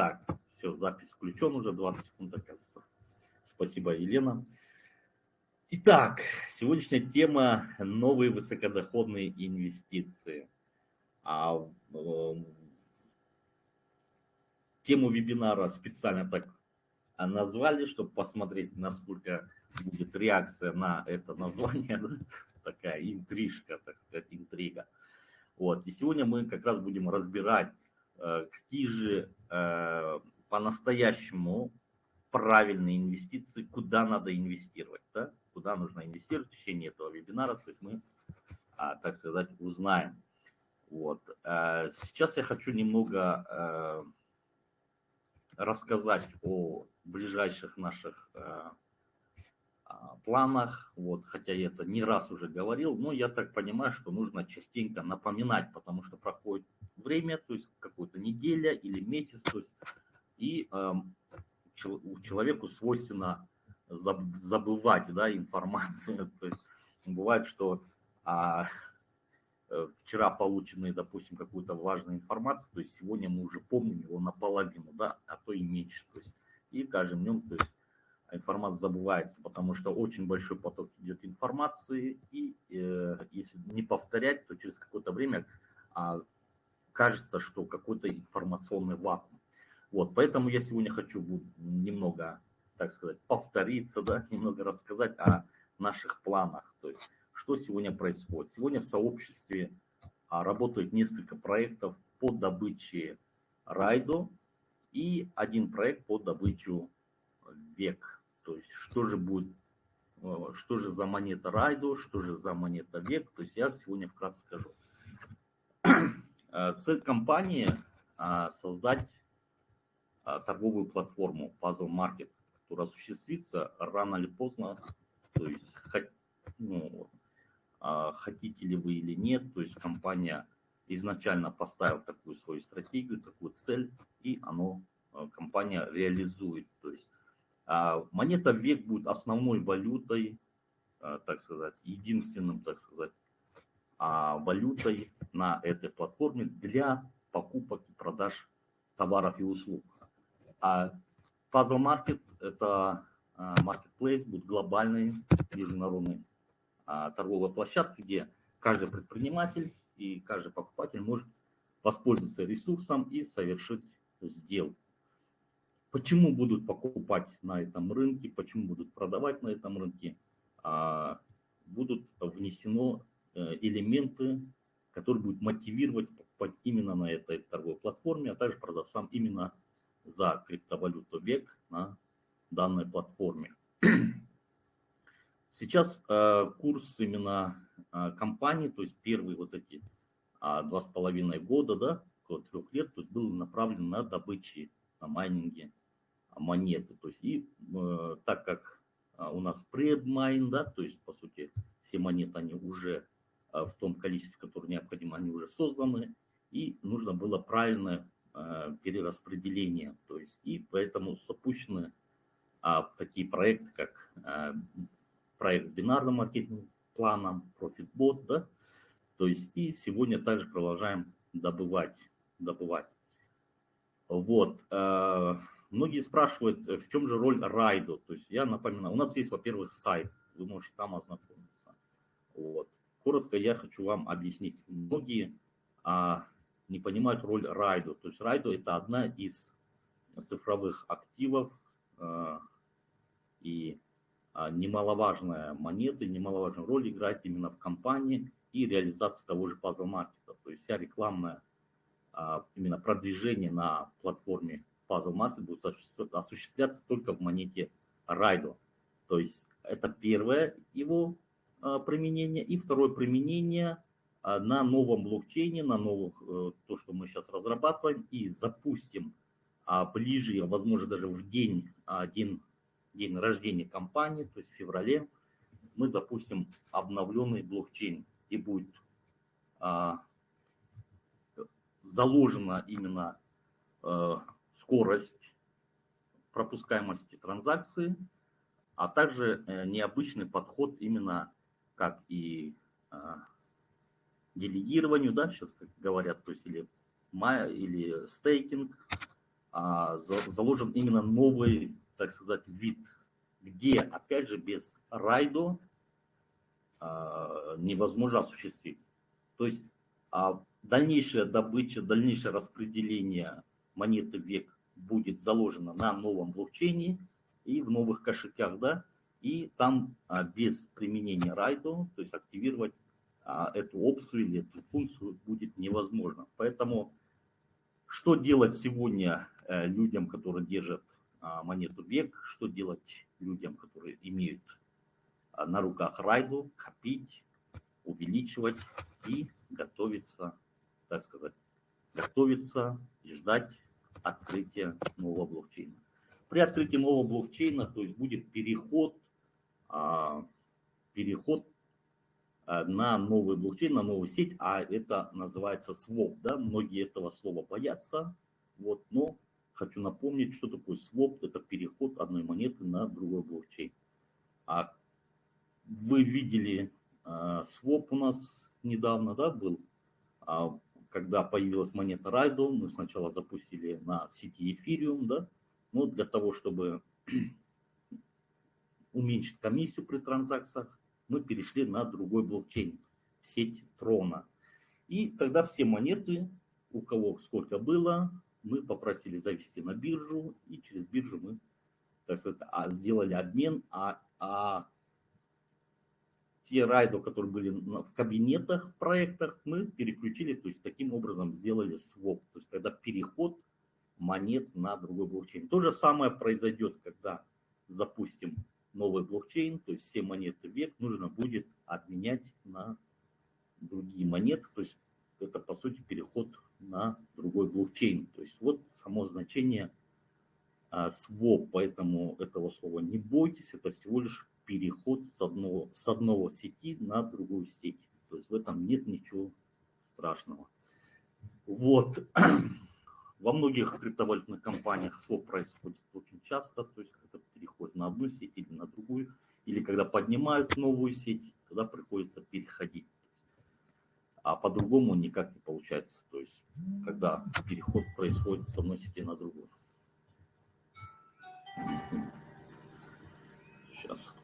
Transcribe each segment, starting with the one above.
Так, все, запись включен уже 20 секунд, оказывается. Спасибо, Елена. Итак, сегодняшняя тема – новые высокодоходные инвестиции. А, э, тему вебинара специально так назвали, чтобы посмотреть, насколько будет реакция на это название. Да? Такая интрижка, так сказать, интрига. Вот. И сегодня мы как раз будем разбирать, какие же э, по-настоящему правильные инвестиции, куда надо инвестировать, да? куда нужно инвестировать в течение этого вебинара, то есть мы, а, так сказать, узнаем. Вот. Э, сейчас я хочу немного рассказать о ближайших наших планах, вот, хотя я это не раз уже говорил, но я так понимаю, что нужно частенько напоминать, потому что проходит время, то есть какая-то неделя или месяц, то есть, и э, человеку свойственно забывать да, информацию, то есть бывает, что а, э, вчера полученные, допустим, какую-то важную информацию, то есть сегодня мы уже помним его наполовину, да, а то и меньше, то есть и каждым днем, то есть информация забывается, потому что очень большой поток идет информации, и э, если не повторять, то через какое-то время а, кажется, что какой-то информационный вакуум. Вот, поэтому я сегодня хочу немного, так сказать, повториться, да, немного рассказать о наших планах, то есть что сегодня происходит. Сегодня в сообществе а, работает несколько проектов по добыче райдо и один проект по добычу век. То есть что же будет, э, что же за монета Райдо, что же за монета Век, то есть я сегодня вкратце скажу. Э, цель компании э, создать торговую платформу Puzzle Market, которая осуществится рано или поздно, то есть ну, хотите ли вы или нет, то есть компания изначально поставила такую свою стратегию, такую цель, и оно, компания реализует, то есть монета век будет основной валютой, а, так сказать, единственным, так сказать, а, валютой на этой платформе для покупок и продаж товаров и услуг. А Puzzle Market – это marketplace, будет глобальной международной торговой площадкой, где каждый предприниматель и каждый покупатель может воспользоваться ресурсом и совершить сделку. Почему будут покупать на этом рынке, почему будут продавать на этом рынке, а, будут внесено э, элементы, которые будут мотивировать покупать именно на этой торговой платформе, а также продавцам именно за криптовалюту век на данной платформе. Сейчас э, курс именно э, компании, то есть первые вот эти два с половиной года, да, около трех лет, то есть был направлен на добычи, на майнинге монеты. То есть и э, так как а, у нас предмайн, да, то есть по сути все монеты, они уже э, в том количестве, которое необходимо, они уже созданы, и нужно было правильное э, перераспределение. То есть и поэтому запущены э, такие проекты, как э, проект с бинарным маркетинг планом, ProfitBot, да, то есть и сегодня также продолжаем добывать, добывать. Вот. Э, Многие спрашивают, э, в чем же роль Райдо. То есть я напоминаю, у нас есть, во-первых, сайт, вы можете там ознакомиться. Вот. Коротко я хочу вам объяснить. Многие а, не понимают роль Райдо. То есть Райдо это одна из цифровых активов а, и а, немаловажная монета, немаловажную роль играет именно в компании и реализации того же пазл маркета. То есть вся рекламная а, именно продвижение на платформе Puzzle Market будет осуществляться только в монете Райдо. То есть это первое его а, применение. И второе применение а, на новом блокчейне, на новых, э, то, что мы сейчас разрабатываем и запустим а, ближе, возможно, даже в день, один день рождения компании, то есть в феврале, мы запустим обновленный блокчейн и будет заложено именно скорость пропускаемости транзакции, а также э, необычный подход именно как и э, делегированию, да, сейчас как говорят, то есть или, или стейкинг, а, заложен именно новый, так сказать, вид, где, опять же, без райдо а, невозможно осуществить. То есть а дальнейшая добыча, дальнейшее распределение монеты век будет заложено на новом блокчейне и в новых кошельках, да, и там а, без применения райдо, то есть активировать а, эту опцию или эту функцию будет невозможно. Поэтому что делать сегодня э, людям, которые держат а, монету век, что делать людям, которые имеют а, на руках райду, копить, увеличивать и готовиться, так сказать, готовиться и ждать открытия нового блокчейна. При открытии нового блокчейна, то есть будет переход, а, переход на новый блокчейн, на новую сеть, а это называется своп, да, многие этого слова боятся, вот, но хочу напомнить, что такое своп, это переход одной монеты на другой блокчейн. А вы видели а, своп у нас недавно, да, был, а, когда появилась монета Райдо, мы сначала запустили на сети Ethereum, да, но для того, чтобы уменьшить комиссию при транзакциях, мы перешли на другой блокчейн, сеть Трона. И тогда все монеты, у кого сколько было, мы попросили завести на биржу, и через биржу мы так сказать, а, сделали обмен, а, а те райдо, которые были в кабинетах, в проектах, мы переключили, то есть таким образом сделали своп, то есть когда переход монет на другой блокчейн. То же самое произойдет, когда запустим новый блокчейн, то есть все монеты век нужно будет обменять на другие монеты, то есть это по сути переход на другой блокчейн. То есть вот само значение а, своп, поэтому этого слова не бойтесь, это всего лишь переход с одного, с одного сети на другую сеть. То есть в этом нет ничего страшного. Вот. Во многих криптовалютных компаниях своп происходит очень часто, то есть это переход на одну сеть или на другую, или когда поднимают новую сеть, тогда приходится переходить. А по-другому никак не получается, то есть когда переход происходит с одной сети на другую.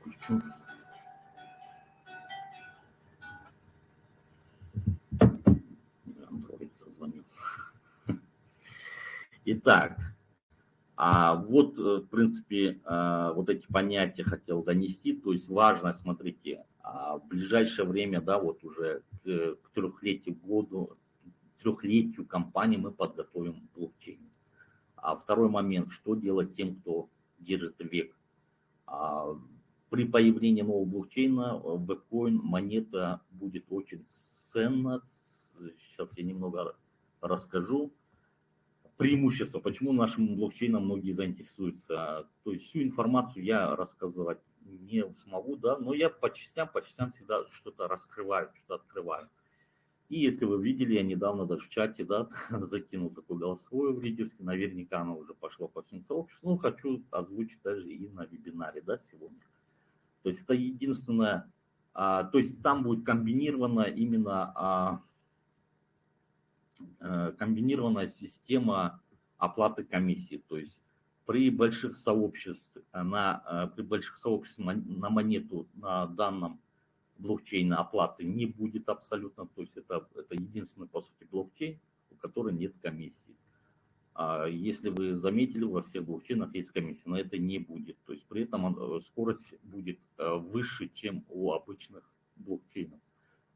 Сейчас отключу. Итак, а вот, э, в принципе, э, вот эти понятия хотел донести. То есть важно, смотрите, а в ближайшее время, да, вот уже к, к трехлетию году, трехлетию компании мы подготовим блокчейн. А второй момент, что делать тем, кто держит век. При появлении нового блокчейна вебкоин монета будет очень ценна. Сейчас я немного расскажу преимущества, почему нашим блокчейном многие заинтересуются. То есть всю информацию я рассказывать не смогу, да, но я по частям, по частям всегда что-то раскрываю, что-то открываю. И если вы видели, я недавно даже в чате, да, закинул такое голосовое в лидерский, наверняка оно уже пошло по всем сообществам, ну, хочу озвучить даже и на вебинаре, да, сегодня. То есть это единственное, а, то есть там будет комбинировано именно а, Э, комбинированная система оплаты комиссии. То есть при больших сообществах на, э, при больших сообществах на монету на данном блокчейне оплаты не будет абсолютно. То есть это, это единственный, по сути, блокчейн, у которого нет комиссии. А если вы заметили, во всех блокчейнах есть комиссия, но это не будет. То есть при этом э, скорость будет выше, чем у обычных блокчейнов.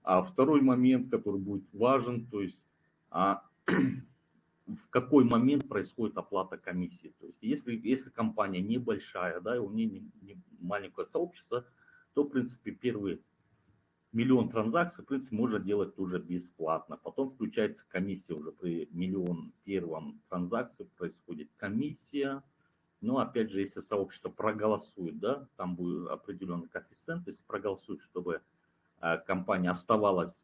А второй момент, который будет важен, то есть а в какой момент происходит оплата комиссии. То есть если, если компания небольшая, да, и у нее не, не маленькое сообщество, то, в принципе, первый миллион транзакций, в принципе, можно делать уже бесплатно. Потом включается комиссия уже при миллион первом транзакции, происходит комиссия. Но, опять же, если сообщество проголосует, да, там будет определенный коэффициент, если проголосует, чтобы э, компания оставалась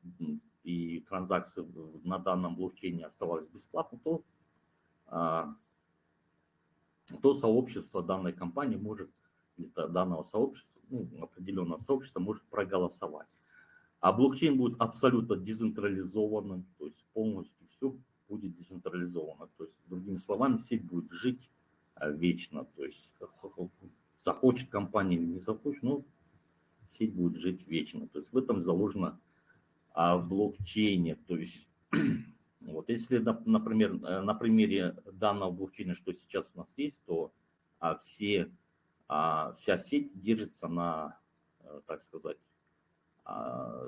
и транзакции на данном блокчейне оставались бесплатно, то, а, то сообщество данной компании может, данного сообщества, ну, определенного сообщества может проголосовать. А блокчейн будет абсолютно децентрализованным, то есть полностью все будет децентрализовано. То есть, другими словами, сеть будет жить а, вечно. То есть, захочет компания или не захочет, но сеть будет жить вечно. То есть, в этом заложено а, в блокчейне. То есть, вот, если, например, э, на примере данного блокчейна, что сейчас у нас есть, то а, все, а, вся сеть держится на, э, так сказать,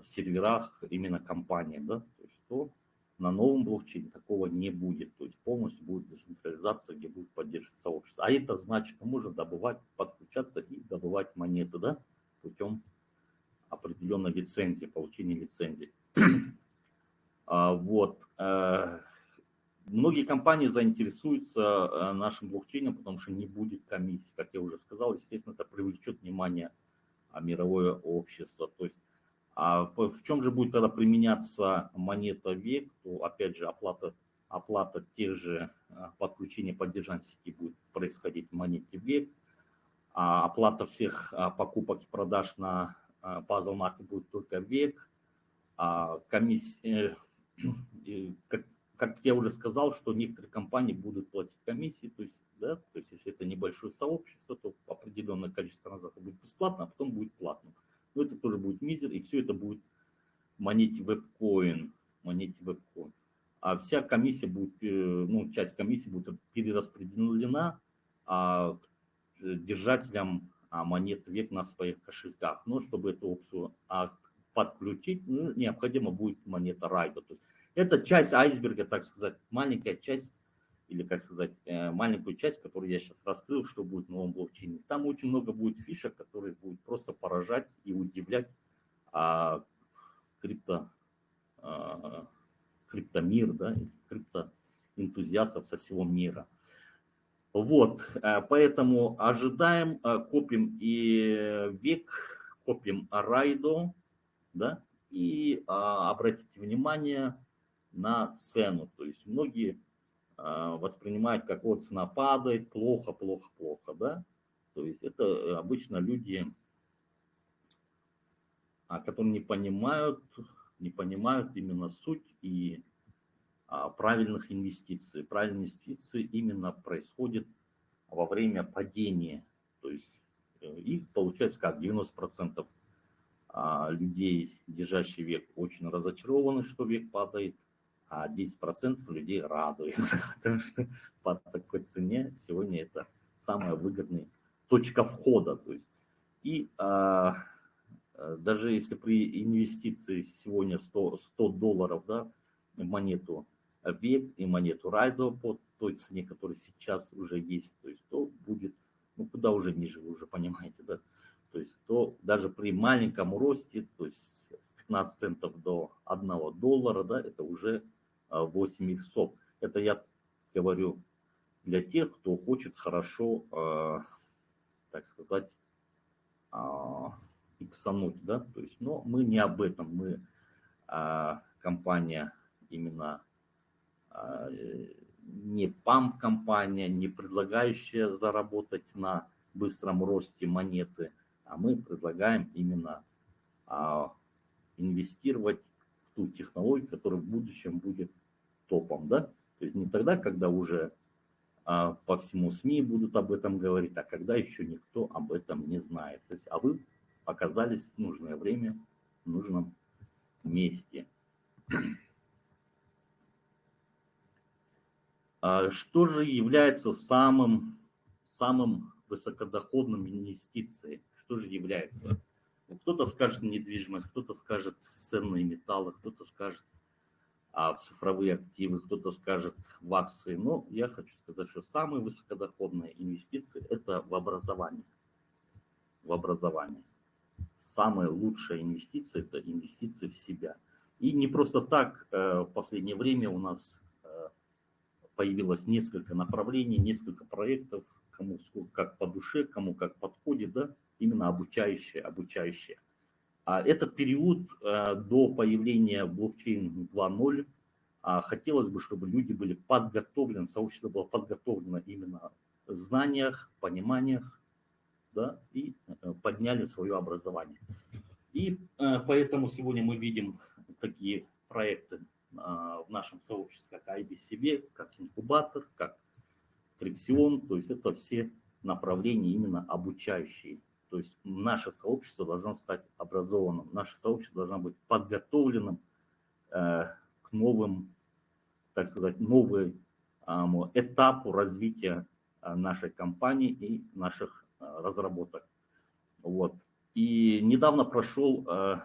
серверах именно компании, да, то есть то на новом блокчейне такого не будет, то есть полностью будет децентрализация, где будет поддерживаться сообщество. А это значит, можно добывать, подключаться и добывать монеты, да, путем определенной лицензии, получения лицензии. А, вот. Э, многие компании заинтересуются э, нашим блокчейном, потому что не будет комиссии. Как я уже сказал, естественно, это привлечет внимание а, мировое общество. То есть а в чем же будет тогда применяться монета век, то опять же оплата, оплата тех же а, подключения поддержания сети будет происходить в монете век, а оплата всех а, покупок и продаж на базовом марке будет только век, а комиссия, э, как, как я уже сказал, что некоторые компании будут платить комиссии, то есть, да, то есть если это небольшое сообщество, то определенное количество транзакций будет бесплатно, а потом будет платно но это тоже будет мизер, и все это будет монете вебкоин, монете вебкоин. А вся комиссия будет, э, ну, часть комиссии будет перераспределена а, держателям а, монет век на своих кошельках. Но чтобы эту опцию а, подключить, ну, необходимо будет монета райда. То есть это часть айсберга, так сказать, маленькая часть или, как сказать, э, маленькую часть, которую я сейчас раскрыл, что будет в новом блокчейне. Там очень много будет фишек, которые будут просто поражать и удивлять а, крипто, а, криптомир, да, криптоэнтузиастов со всего мира. Вот, э, поэтому ожидаем, э, копим и век, копим райдо, да, и а, обратите внимание на цену. То есть многие воспринимать, как вот цена падает, плохо, плохо, плохо, да. То есть это обычно люди, а, которые не понимают, не понимают именно суть и а, правильных инвестиций. Правильные инвестиции именно происходят во время падения. То есть э, и получается как 90% людей, держащий век, очень разочарованы, что век падает, а 10% людей радуется, потому что по такой цене сегодня это самая выгодная точка входа. То есть. И а, а даже если при инвестиции сегодня 100, 100 долларов да, монету век и монету райдо по той цене, которая сейчас уже есть, то есть то будет, ну куда уже ниже, вы уже понимаете, да, то есть то даже при маленьком росте, то есть с 15 центов до 1 доллара, да, это уже 8 иксов. Это я говорю для тех, кто хочет хорошо, а, так сказать, а, иксануть, да, то есть, но мы не об этом, мы а, компания именно не памп-компания, не предлагающая заработать на быстром росте монеты, а мы предлагаем именно инвестировать ту технологию, которая в будущем будет топом, да? То есть не тогда, когда уже а, по всему СМИ будут об этом говорить, а когда еще никто об этом не знает. То есть, а вы оказались в нужное время, в нужном месте. А что же является самым, самым высокодоходным инвестицией? Что же является? Кто-то скажет недвижимость, кто-то скажет ценные металлы, кто-то скажет а, в цифровые активы, кто-то скажет в акции. Но я хочу сказать, что самые высокодоходные инвестиции – это в образование. В образование. Самая лучшая инвестиция – это инвестиции в себя. И не просто так э, в последнее время у нас э, появилось несколько направлений, несколько проектов, кому как по душе, кому как подходит, да, именно обучающие, обучающие. А этот период э, до появления блокчейн 2.0 а, хотелось бы, чтобы люди были подготовлены, сообщество было подготовлено именно в знаниях, пониманиях, да, и э, подняли свое образование. И э, поэтому сегодня мы видим такие проекты, в нашем сообществе, как IBCB, как инкубатор, как Триксион, то есть это все направления именно обучающие. То есть наше сообщество должно стать образованным, наше сообщество должно быть подготовленным э, к новым, так сказать, новой э, этапу развития э, нашей компании и наших э, разработок. Вот. И недавно прошел э,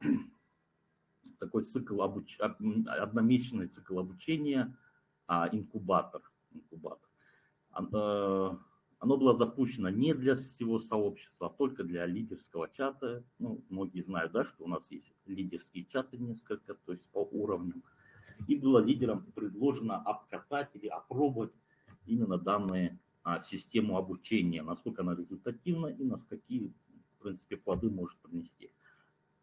такой цикл обуч... одномесячный цикл обучения а, инкубатор. инкубатор. Оно было запущено не для всего сообщества, а только для лидерского чата. Ну, многие знают, да, что у нас есть лидерские чаты несколько, то есть по уровням. И было лидерам предложено обкатать или опробовать именно данную а, систему обучения, насколько она результативна и на какие, в принципе, плоды может принести.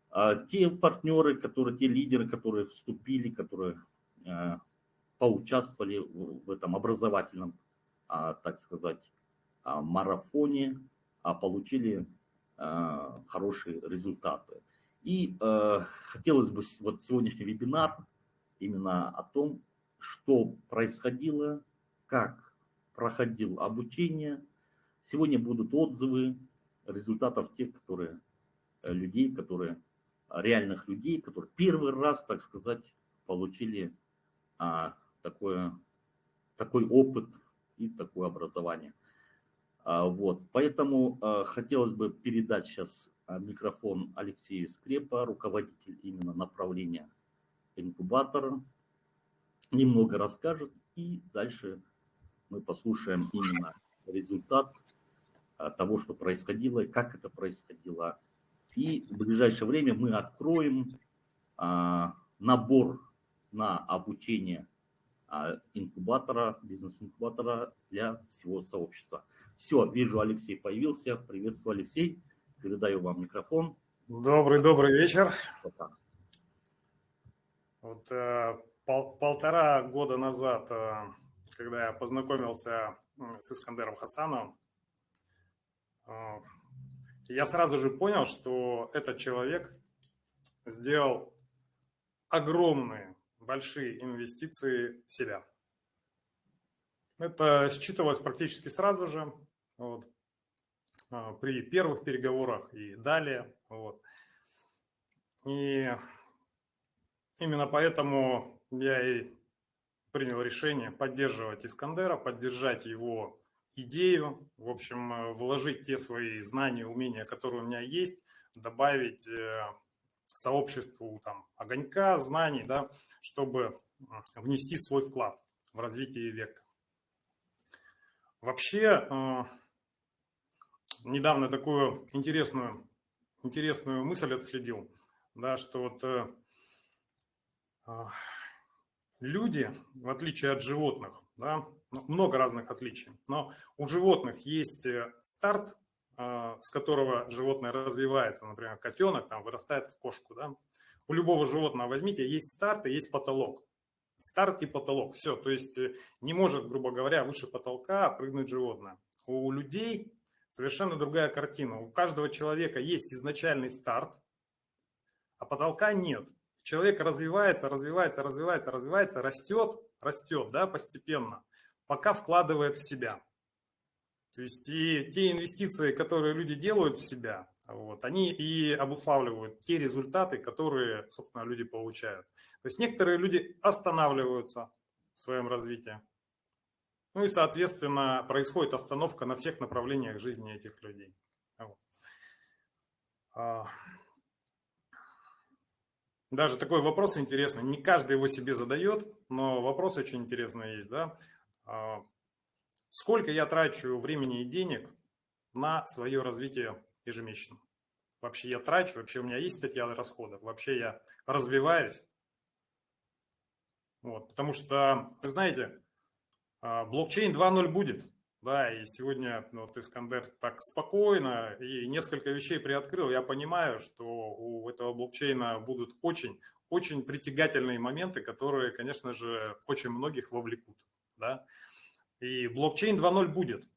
А те партнеры, которые, те лидеры, которые вступили, которые а, поучаствовали в, в этом образовательном, а, так сказать, марафоне а получили хорошие результаты. И хотелось бы вот сегодняшний вебинар именно о том, что происходило, как проходил обучение. Сегодня будут отзывы результатов тех, которые э, людей, которые реальных людей, которые первый раз, так сказать, получили а, такое, такой опыт и такое образование. А, вот, поэтому а, хотелось бы передать сейчас а, микрофон Алексею Скрепа, руководитель именно направления инкубатора, немного расскажет, и дальше мы послушаем именно результат того, что происходило и как это происходило. И в ближайшее время мы откроем набор на обучение инкубатора, бизнес-инкубатора для всего сообщества. Все, вижу, Алексей появился. Приветствую, Алексей. Передаю вам микрофон. Добрый, добрый вечер. Пока. Вот э, пол, полтора года назад, э, когда я познакомился с Искандером Хасановым, э, я сразу же понял, что этот человек сделал огромные, большие инвестиции в себя. Это считывалось практически сразу же, вот, а, при первых переговорах и далее. Вот. И именно поэтому я и принял решение поддерживать Искандера, поддержать его идею, в общем, вложить те свои знания, умения, которые у меня есть, добавить э, сообществу там, огонька, знаний, да, чтобы внести свой вклад в развитие века. Вообще, э, недавно такую интересную, интересную мысль отследил, да, что вот э, э, люди, в отличие от животных, да, ну, много разных отличий, но у животных есть старт, с которого животное развивается, например, котенок там вырастает в кошку, да, у любого животного возьмите, есть старт и есть потолок. Старт и потолок. Все. То есть э, не может, грубо говоря, выше потолка прыгнуть животное. У людей совершенно другая картина. У каждого человека есть изначальный старт, а потолка нет. Человек развивается, развивается, развивается, развивается, растет, растет, да, постепенно, пока вкладывает в себя. То есть и те инвестиции, которые люди делают в себя, вот, они и обуславливают те результаты, которые, собственно, люди получают. То есть некоторые люди останавливаются в своем развитии. Ну и, соответственно, происходит остановка на всех направлениях жизни этих людей. А, даже такой вопрос интересный. Не каждый его себе задает, но вопрос очень интересный есть. Да? А, сколько я трачу времени и денег на свое развитие ежемесячно? Вообще я трачу, вообще у меня есть статья расходов, вообще я развиваюсь, вот, потому что, вы знаете, блокчейн 2.0 будет. Да, и сегодня ну, вот Искандер так спокойно и несколько вещей приоткрыл. Я понимаю, что у этого блокчейна будут очень, очень притягательные моменты, которые, конечно же, очень многих вовлекут. Да? И блокчейн 2.0 будет,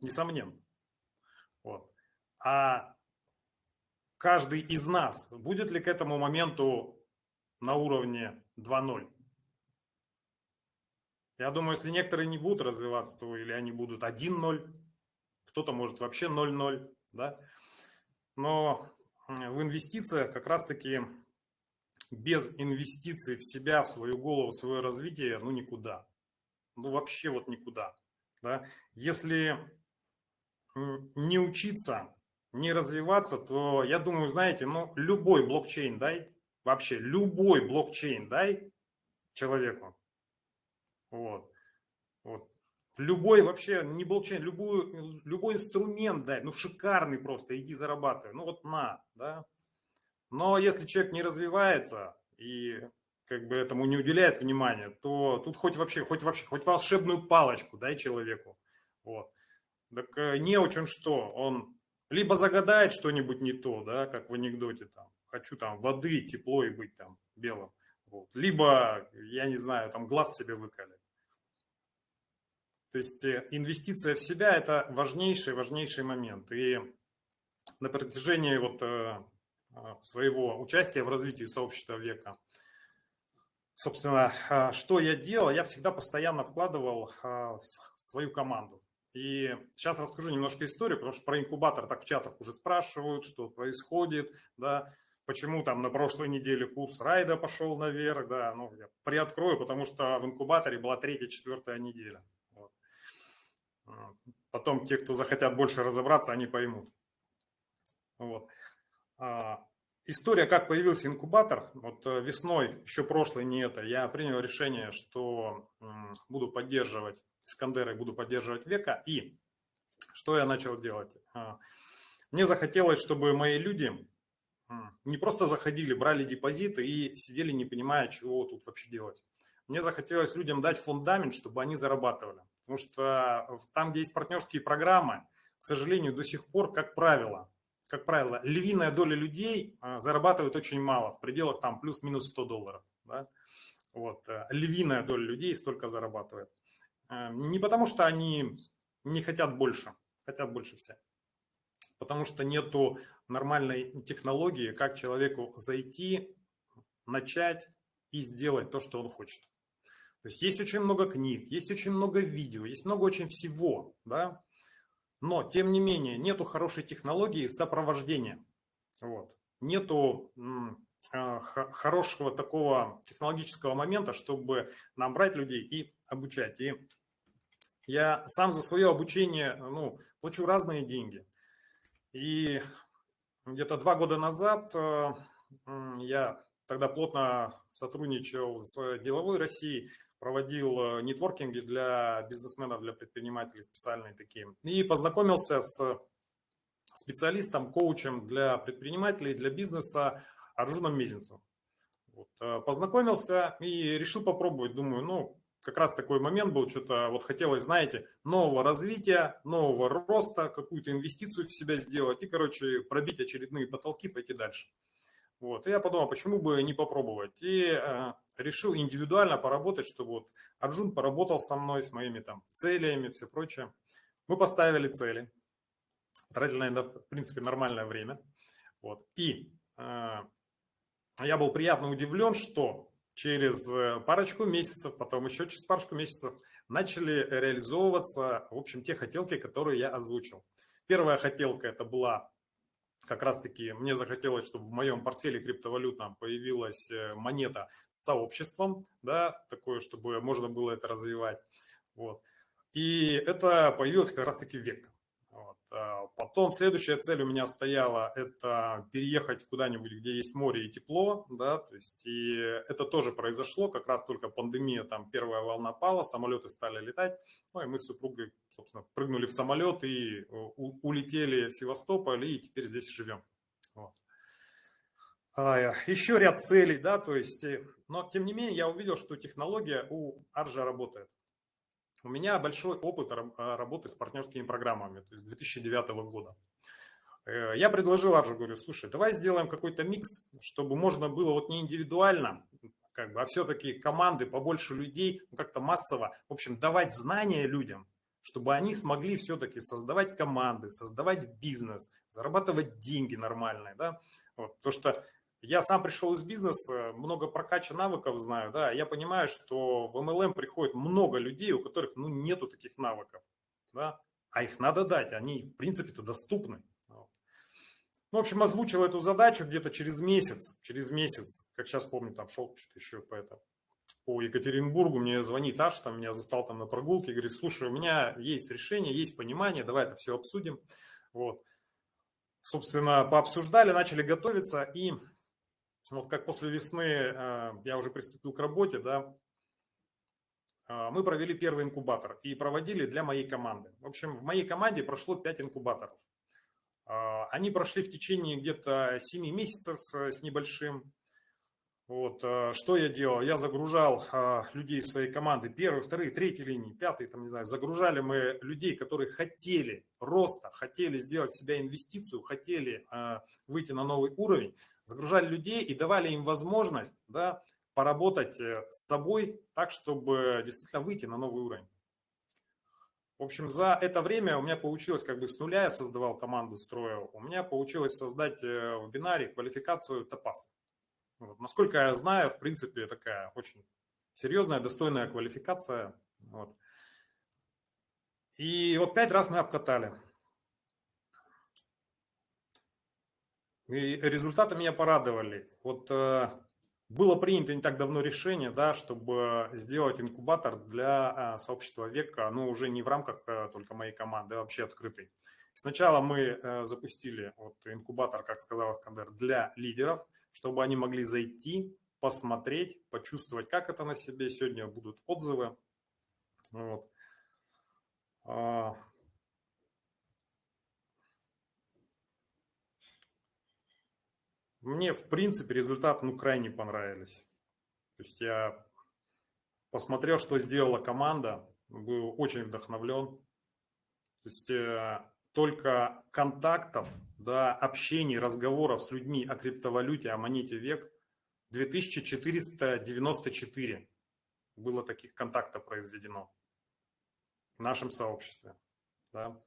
несомненно. Вот. А каждый из нас будет ли к этому моменту на уровне 2.0. Я думаю, если некоторые не будут развиваться, то или они будут 1.0, кто-то может вообще 0.0, да. Но в инвестициях как раз-таки без инвестиций в себя, в свою голову, в свое развитие, ну никуда. Ну вообще вот никуда. Да? Если не учиться, не развиваться, то я думаю, знаете, ну любой блокчейн дай, вообще любой блокчейн дай человеку. Вот. Вот. Любой вообще, не блокчейн, любой, любой инструмент дай, ну шикарный просто, иди зарабатывай. Ну вот на, да. Но если человек не развивается и как бы этому не уделяет внимания, то тут хоть вообще, хоть вообще, хоть волшебную палочку дай человеку. Вот. Так э, не очень что, он либо загадает что-нибудь не то, да, как в анекдоте там, хочу там воды, тепло и быть там белым. Вот. Либо, я не знаю, там глаз себе выкалит. То есть э, инвестиция в себя – это важнейший, важнейший момент. И на протяжении вот э, а, своего участия в развитии сообщества века, собственно, что я делал? Я всегда постоянно вкладывал в свою команду. И сейчас расскажу немножко историю, потому что про инкубатор так в чатах уже спрашивают, что происходит, да, почему там на прошлой неделе курс райда пошел наверх, да, ну, я приоткрою, потому что в инкубаторе была третья, четвертая неделя. Вот. Потом те, кто захотят больше разобраться, они поймут. Вот. А, история, как появился инкубатор. Вот э, весной, еще прошлой, не это, я принял решение, что буду поддерживать Искандера и буду поддерживать Века. И что я начал делать? А, мне захотелось, чтобы мои люди не просто заходили, брали депозиты и сидели, не понимая, чего тут вообще делать. Мне захотелось людям дать фундамент, чтобы они зарабатывали. Потому что там, где есть партнерские программы, к сожалению, до сих пор, как правило, как правило, львиная доля людей а, зарабатывает очень мало, в пределах там плюс-минус 100 долларов. Да? Вот, э, львиная доля людей столько зарабатывает. Э, не потому, что они не хотят больше, хотят больше все. Потому что нету нормальной технологии, как человеку зайти, начать и сделать то, что он хочет. То есть есть очень много книг, есть очень много видео, есть много очень всего, да, но, тем не менее, нету хорошей технологии сопровождения. Вот. Нету э, хорошего такого технологического момента, чтобы набрать людей и обучать. И я сам за свое обучение ну, плачу разные деньги. И где-то два года назад э, я тогда плотно сотрудничал с деловой Россией, проводил э, нетворкинги для бизнесменов, для предпринимателей специальные такие. И познакомился с специалистом, коучем для предпринимателей, для бизнеса Аржуном Мезенцевым. Вот, э, познакомился и решил попробовать. Думаю, ну, как раз такой момент был, что-то вот хотелось, знаете, нового развития, нового роста, какую-то инвестицию в себя сделать и, короче, пробить очередные потолки, пойти дальше. Вот. И я подумал, почему бы не попробовать. И э, решил индивидуально поработать, чтобы вот Арджун поработал со мной, с моими там целями, все прочее. Мы поставили цели. Тратили, наверное, в принципе, нормальное время. Вот. И э, я был приятно удивлен, что через э, парочку месяцев, потом еще через парочку месяцев начали реализовываться, в общем, те хотелки, которые я озвучил. Первая хотелка это была как раз-таки мне захотелось, чтобы в моем портфеле криптовалютном появилась э, монета с сообществом, да, такое, чтобы можно было это развивать. Вот. И это появилось как раз-таки век. А потом следующая цель у меня стояла – это переехать куда-нибудь, где есть море и тепло, да, то есть и это тоже произошло, как раз только пандемия, там первая волна пала, самолеты стали летать, ну и мы с супругой, собственно, прыгнули в самолет и улетели в Севастополь и теперь здесь живем. Вот. А, еще ряд целей, да, то есть, э, но тем не менее я увидел, что технология у Аржа работает. У меня большой опыт а, работы с партнерскими программами, то есть 2009 года. Э, я предложил Аржу, говорю, слушай, давай сделаем какой-то микс, чтобы можно было вот не индивидуально, как бы, а все-таки команды, побольше людей, ну, как-то массово, в общем, давать знания людям, чтобы они смогли все-таки создавать команды, создавать бизнес, зарабатывать деньги нормальные, да, вот, то что я сам пришел из бизнеса, много прокача навыков знаю, да, я понимаю, что в MLM приходит много людей, у которых, ну, нету таких навыков, да, а их надо дать, они, в принципе-то, доступны. Ну, в общем, озвучил эту задачу где-то через месяц, через месяц, как сейчас помню, там шел что-то еще по, это, по Екатеринбургу, мне звонит Аш, там меня застал там на прогулке, говорит, слушай, у меня есть решение, есть понимание, давай это все обсудим. Вот. Собственно, пообсуждали, начали готовиться, и вот как после весны э, я уже приступил к работе, да, э, мы провели первый инкубатор и проводили для моей команды. В общем, в моей команде прошло 5 инкубаторов. А, они прошли в течение где-то 7 месяцев э, с небольшим. Вот, э, что я делал? Я загружал людей своей команды, первые, вторые, третьи линии, пятые, там, не знаю, загружали мы людей, которые хотели роста, хотели сделать себя инвестицию, хотели выйти на новый уровень, загружали людей и давали им возможность, да, поработать э, с собой так, чтобы действительно выйти на новый уровень. В общем, за это время у меня получилось, как бы с нуля я создавал команду, строил, у меня получилось создать э, в бинаре квалификацию топаз. Вот. Насколько я знаю, в принципе, такая очень серьезная, достойная квалификация. Вот. И вот пять раз мы обкатали. И результаты меня порадовали. Вот э, было принято не так давно решение, да, чтобы сделать инкубатор для а, сообщества века, но уже не в рамках а, только моей команды, а вообще открытый. Сначала мы э, запустили вот инкубатор, как сказал Искандер, для лидеров, чтобы они могли зайти, посмотреть, почувствовать, как это на себе. Сегодня будут отзывы. Вот. Мне, в принципе, результат ну, крайне понравились. То есть я посмотрел, что сделала команда, был очень вдохновлен. То есть э, только контактов, да, общений, разговоров с людьми о криптовалюте, о монете век 2494 было таких контактов произведено в нашем сообществе. Да.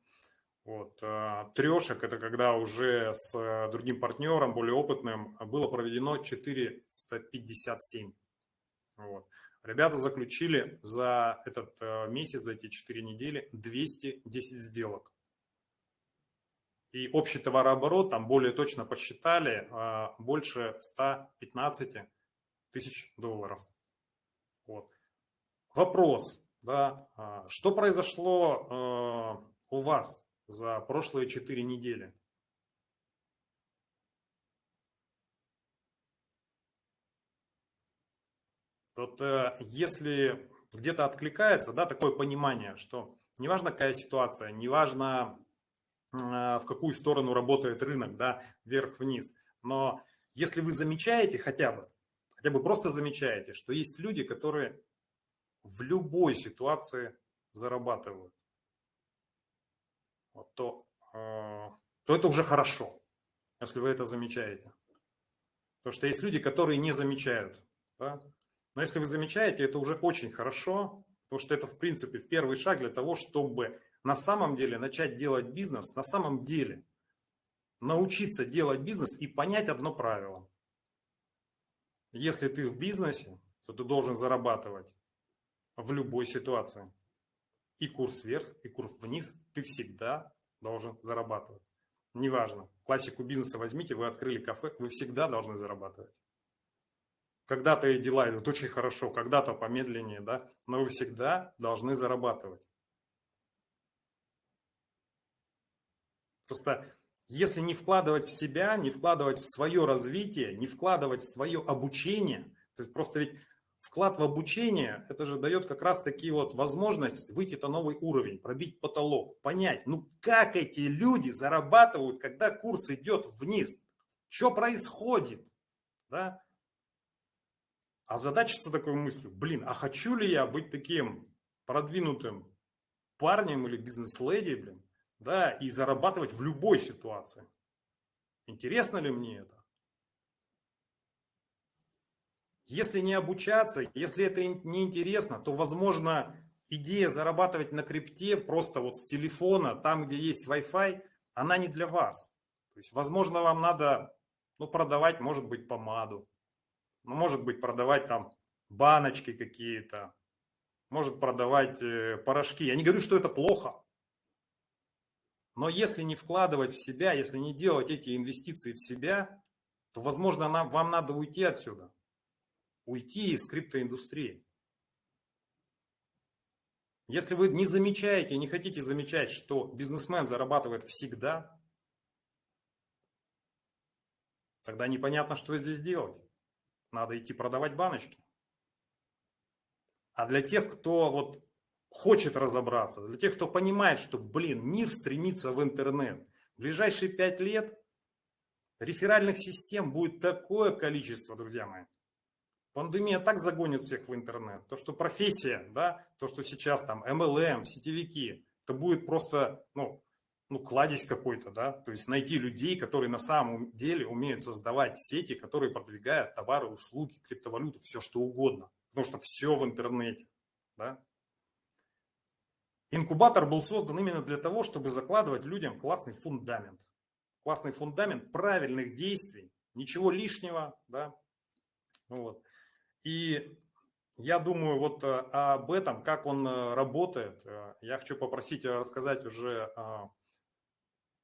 Вот. А, Трешек – это когда уже с э, другим партнером, более опытным, было проведено 457. Вот. Ребята заключили за этот э, месяц, за эти 4 недели 210 сделок. И общий товарооборот, там более точно посчитали, а, больше 115 тысяч долларов. Вот. Вопрос, да, а, что произошло э, у вас за прошлые 4 недели. Вот э, если где-то откликается, да, такое понимание, что неважно какая ситуация, неважно в какую сторону работает рынок, да, вверх-вниз, но если вы замечаете хотя бы, хотя бы просто замечаете, что есть люди, которые в любой ситуации зарабатывают, то, а, то это уже хорошо, если вы это замечаете. Потому что есть люди, которые не замечают. Да? Но если вы замечаете, это уже очень хорошо, потому что это, в принципе, в первый шаг для того, чтобы на самом деле начать делать бизнес, на самом деле научиться делать бизнес и понять одно правило. Если ты в бизнесе, то ты должен зарабатывать в любой ситуации и курс вверх, и курс вниз, ты всегда должен зарабатывать. Неважно, классику бизнеса возьмите, вы открыли кафе, вы всегда должны зарабатывать. Когда-то и дела идут очень хорошо, когда-то помедленнее, да, но вы всегда должны зарабатывать. Просто если не вкладывать в себя, не вкладывать в свое развитие, не вкладывать в свое обучение, то есть просто ведь вклад в обучение, это же дает как раз таки вот возможность выйти на новый уровень, пробить потолок, понять, ну как эти люди зарабатывают, когда курс идет вниз, что происходит, да? А задачиться такой мыслью, блин, а хочу ли я быть таким продвинутым парнем или бизнес-леди, блин, да, и зарабатывать в любой ситуации. Интересно ли мне это? Если не обучаться, если это не интересно, то, возможно, идея зарабатывать на крипте просто вот с телефона, там, где есть Wi-Fi, она не для вас. То есть, возможно, вам надо Ну, продавать, может быть, помаду. Ну, может быть, продавать там баночки какие-то. Может продавать э, порошки. Я не говорю, что это плохо. Но если не вкладывать в себя, если не делать эти инвестиции в себя, то, возможно, нам, вам надо уйти отсюда. Уйти из криптоиндустрии. Если вы не замечаете, не хотите замечать, что бизнесмен зарабатывает всегда, тогда непонятно, что здесь делать. Надо идти продавать баночки. А для тех, кто вот хочет разобраться, для тех, кто понимает, что, блин, мир стремится в интернет, в ближайшие пять лет реферальных систем будет такое количество, друзья мои. Пандемия так загонит всех в интернет. То, что профессия, да, то, что сейчас там MLM, сетевики, это будет просто, ну, ну, кладезь какой-то, да, то есть найти людей, которые на самом деле умеют создавать сети, которые продвигают товары, услуги, криптовалюту, все что угодно, потому что все в интернете, да. Инкубатор был создан именно для того, чтобы закладывать людям классный фундамент, классный фундамент правильных действий, ничего лишнего, да, вот. И я думаю вот э, об этом, как он э, работает, э, я хочу попросить рассказать уже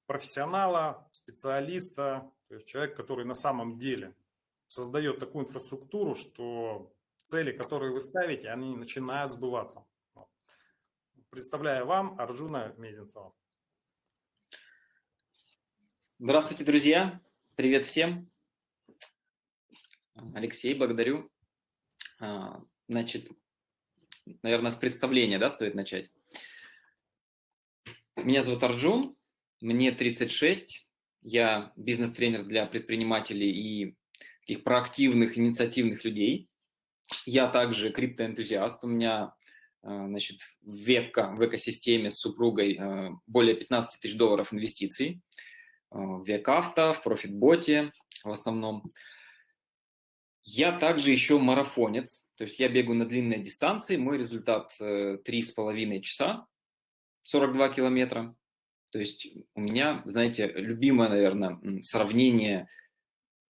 профессионала, специалиста, то есть человек, который на самом деле создает такую инфраструктуру, что цели, которые вы ставите, они начинают сбываться. Представляю вам Аржуна Мезенцева. Здравствуйте, друзья. Привет всем. Алексей, благодарю. А, значит, наверное, с представления да, стоит начать. Меня зовут Арджун, мне 36, я бизнес-тренер для предпринимателей и таких проактивных, инициативных людей. Я также криптоэнтузиаст, у меня а, значит, вебка, в экосистеме с супругой а, более 15 тысяч долларов инвестиций в век-авто, в профитботе в основном. Я также еще марафонец, то есть я бегаю на длинные дистанции, мой результат 3,5 э, часа, 42 километра. То есть у меня, знаете, любимое, наверное, сравнение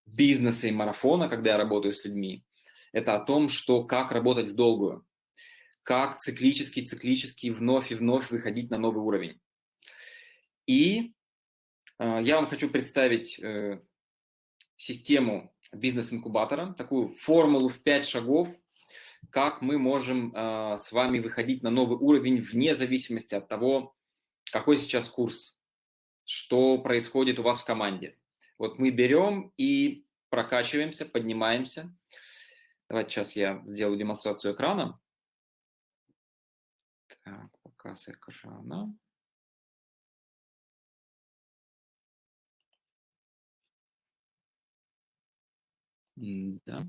бизнеса и марафона, когда я работаю с людьми, это о том, что как работать в долгую, как циклически, циклически вновь и вновь выходить на новый уровень. И э, я вам хочу представить э, систему бизнес-инкубатора, такую формулу в 5 шагов, как мы можем э, с вами выходить на новый уровень вне зависимости от того, какой сейчас курс, что происходит у вас в команде. Вот мы берем и прокачиваемся, поднимаемся. Давайте сейчас я сделаю демонстрацию экрана. Так, показ экрана. Да.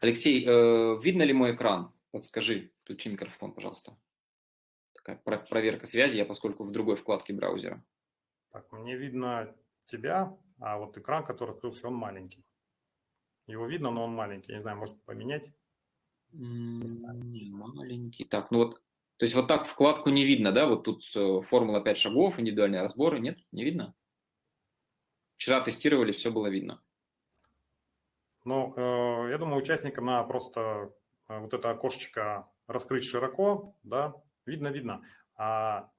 Алексей, э, видно ли мой экран? Подскажи, включи микрофон, пожалуйста. Такая проверка связи, я поскольку в другой вкладке браузера. Так, мне видно тебя, а вот экран, который открылся, он маленький. Его видно, но он маленький. Я не знаю, может поменять? Не, маленький. Так, ну вот, то есть вот так вкладку не видно, да? Вот тут э, формула 5 шагов, индивидуальные разборы. Нет, не видно? Вчера тестировали, все было видно. Ну, э, я думаю, участникам надо просто э, вот это окошечко раскрыть широко, да, видно-видно. А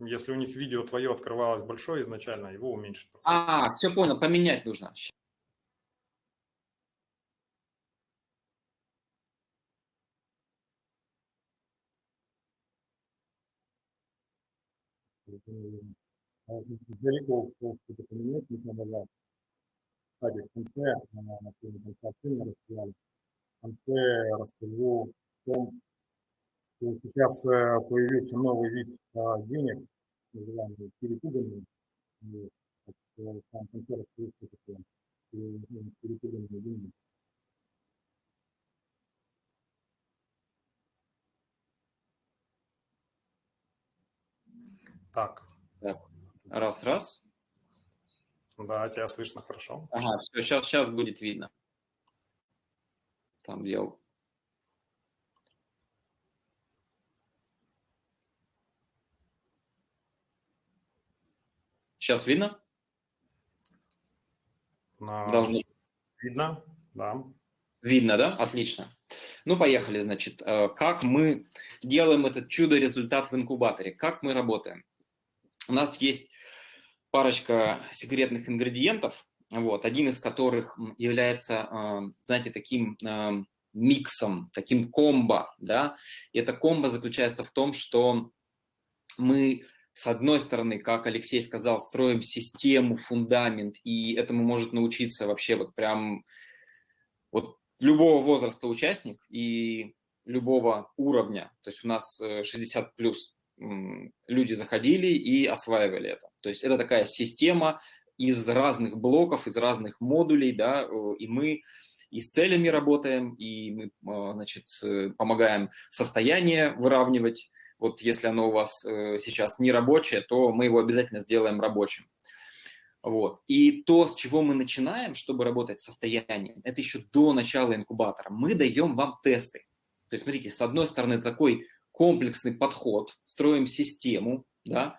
если у них видео твое открывалось большое изначально, его уменьшить. А, все понял, поменять нужно. Далеко ушел, что-то поменять, не надо Кстати, в конце, на первом конце рассказали, в конце расскажу о том, что сейчас э, появился новый вид денег, называемый перепуганный. В самом конце расскажу, что такое перепуганные деньги. Так. Раз, раз. Да, тебя слышно хорошо. Ага, все, сейчас, сейчас будет видно. Там делал. Сейчас видно? На... Должны. Видно, да. Видно, да? Отлично. Ну, поехали, значит. Э, как мы делаем этот чудо-результат в инкубаторе? Как мы работаем? У нас есть парочка секретных ингредиентов, вот, один из которых является, э, знаете, таким э, миксом, таким комбо, да, и это комбо заключается в том, что мы с одной стороны, как Алексей сказал, строим систему, фундамент, и этому может научиться вообще вот прям вот любого возраста участник и любого уровня. То есть у нас 60 э, плюс люди заходили и осваивали это. То есть это такая система из разных блоков, из разных модулей, да, и мы и с целями работаем, и мы, э, значит, э, помогаем состояние выравнивать, вот если оно у вас э, сейчас не рабочее, то мы его обязательно сделаем рабочим. Вот. И то, с чего мы начинаем, чтобы работать с состоянием, это еще до начала инкубатора. Мы даем вам тесты. То есть, смотрите, с одной стороны, такой комплексный подход, строим систему, да,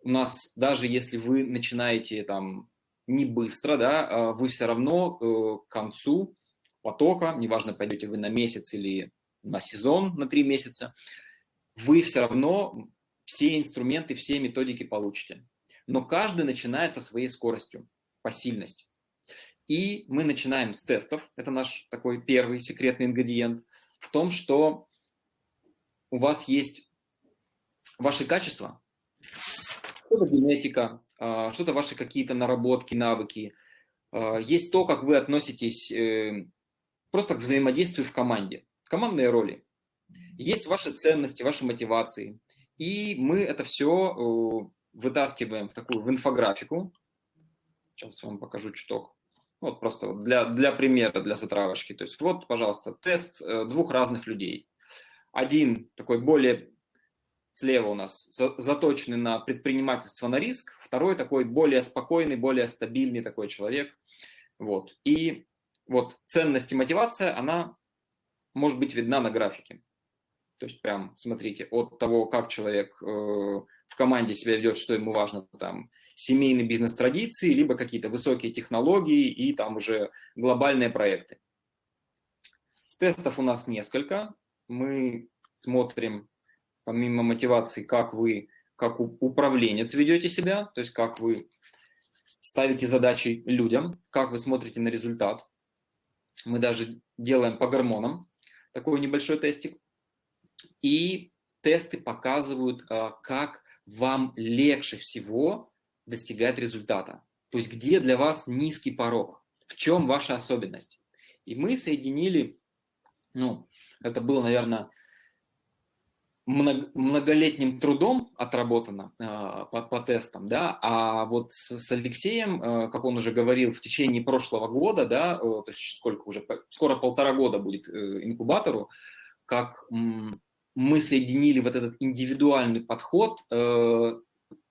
у нас даже если вы начинаете там не быстро, да, а вы все равно э, к концу потока, неважно, пойдете вы на месяц или на сезон, на три месяца, вы все равно все инструменты, все методики получите. Но каждый начинает со своей скоростью, по сильности. И мы начинаем с тестов. Это наш такой первый секретный ингредиент в том, что у вас есть ваши качества, что-то генетика, а, что-то ваши какие-то наработки, навыки. А, есть то, как вы относитесь э, просто к взаимодействию в команде, командные роли. Есть ваши ценности, ваши мотивации. И мы это все э, вытаскиваем в такую в инфографику. Сейчас вам покажу чуток. Вот просто для, для примера, для затравочки. То есть вот, пожалуйста, тест э, двух разных людей. Один такой более слева у нас заточенный на предпринимательство на риск, второй такой более спокойный, более стабильный такой человек. Вот. И вот ценность и мотивация, она может быть видна на графике. То есть прям смотрите, от того, как человек э, в команде себя ведет, что ему важно, там, семейные бизнес-традиции, либо какие-то высокие технологии и там уже глобальные проекты. Тестов у нас несколько. Мы смотрим, помимо мотивации, как вы, как управленец ведете себя, то есть как вы ставите задачи людям, как вы смотрите на результат. Мы даже делаем по гормонам такой небольшой тестик. И тесты показывают, а, как вам легче всего достигать результата. То есть где для вас низкий порог, в чем ваша особенность. И мы соединили, ну, это было, наверное, многолетним трудом отработано э, по, по тестам, да, а вот с, с Алексеем, э, как он уже говорил, в течение прошлого года, да, э, то есть сколько уже, скоро полтора года будет э, инкубатору, как мы соединили вот этот индивидуальный подход э,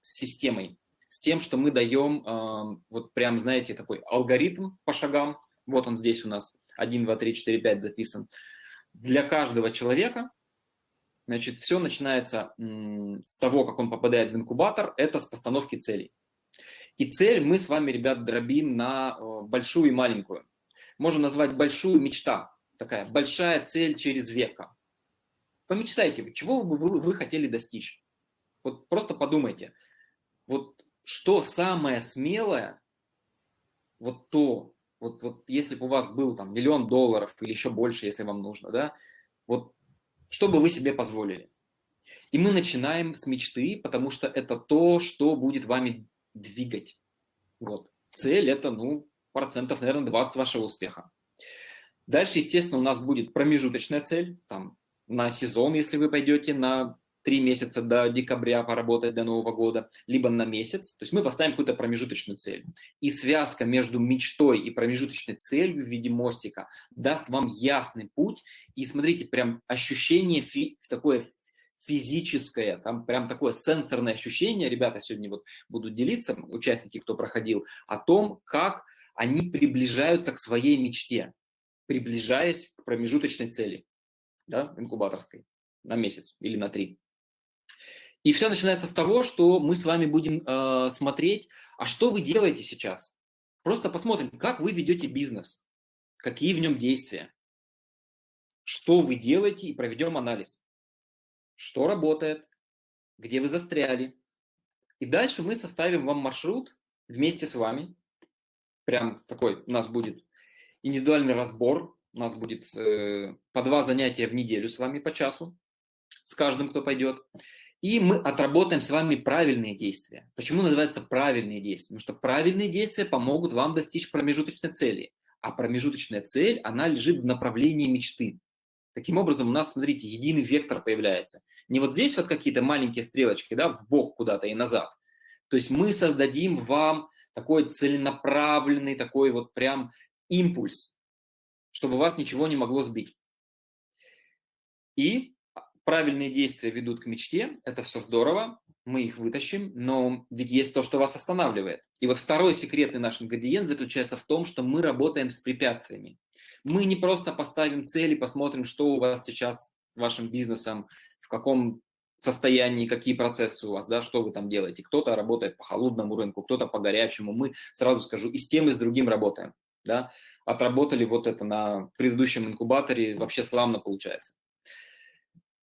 с системой, с тем, что мы даем э, вот прям, знаете, такой алгоритм по шагам, вот он здесь у нас 1, 2, 3, 4, 5 записан, для каждого человека, значит, все начинается с того, как он попадает в инкубатор, это с постановки целей. И цель мы с вами, ребят, дробим на э, большую и маленькую. Можно назвать большую мечта, такая большая цель через века. Помечтайте, чего бы вы, вы хотели достичь. Вот просто подумайте, вот что самое смелое, вот то, вот, вот если бы у вас был там миллион долларов или еще больше, если вам нужно, да, вот что бы вы себе позволили. И мы начинаем с мечты, потому что это то, что будет вами двигать. Вот. Цель это, ну, процентов, наверное, 20 вашего успеха. Дальше, естественно, у нас будет промежуточная цель, там, на сезон, если вы пойдете на три месяца до декабря поработать до Нового года, либо на месяц. То есть мы поставим какую-то промежуточную цель. И связка между мечтой и промежуточной целью в виде мостика даст вам ясный путь. И смотрите, прям ощущение фи такое физическое, там прям такое сенсорное ощущение, ребята сегодня вот будут делиться, участники, кто проходил, о том, как они приближаются к своей мечте, приближаясь к промежуточной цели да, инкубаторской на месяц или на три. И все начинается с того, что мы с вами будем э, смотреть, а что вы делаете сейчас? Просто посмотрим, как вы ведете бизнес, какие в нем действия, что вы делаете и проведем анализ. Что работает, где вы застряли. И дальше мы составим вам маршрут вместе с вами. Прям такой у нас будет индивидуальный разбор. У нас будет э, по два занятия в неделю с вами по часу, с каждым, кто пойдет. И мы отработаем с вами правильные действия. Почему называется правильные действия? Потому что правильные действия помогут вам достичь промежуточной цели. А промежуточная цель, она лежит в направлении мечты. Таким образом, у нас, смотрите, единый вектор появляется. Не вот здесь вот какие-то маленькие стрелочки, да, в бок куда-то и назад. То есть мы создадим вам такой целенаправленный, такой вот прям импульс, чтобы вас ничего не могло сбить. И правильные действия ведут к мечте, это все здорово, мы их вытащим, но ведь есть то, что вас останавливает. И вот второй секретный наш ингредиент заключается в том, что мы работаем с препятствиями. Мы не просто поставим цели, посмотрим, что у вас сейчас с вашим бизнесом, в каком состоянии, какие процессы у вас, да, что вы там делаете. Кто-то работает по холодному рынку, кто-то по горячему. Мы, сразу скажу, и с тем, и с другим работаем. Да. Отработали вот это на предыдущем инкубаторе, вообще славно получается.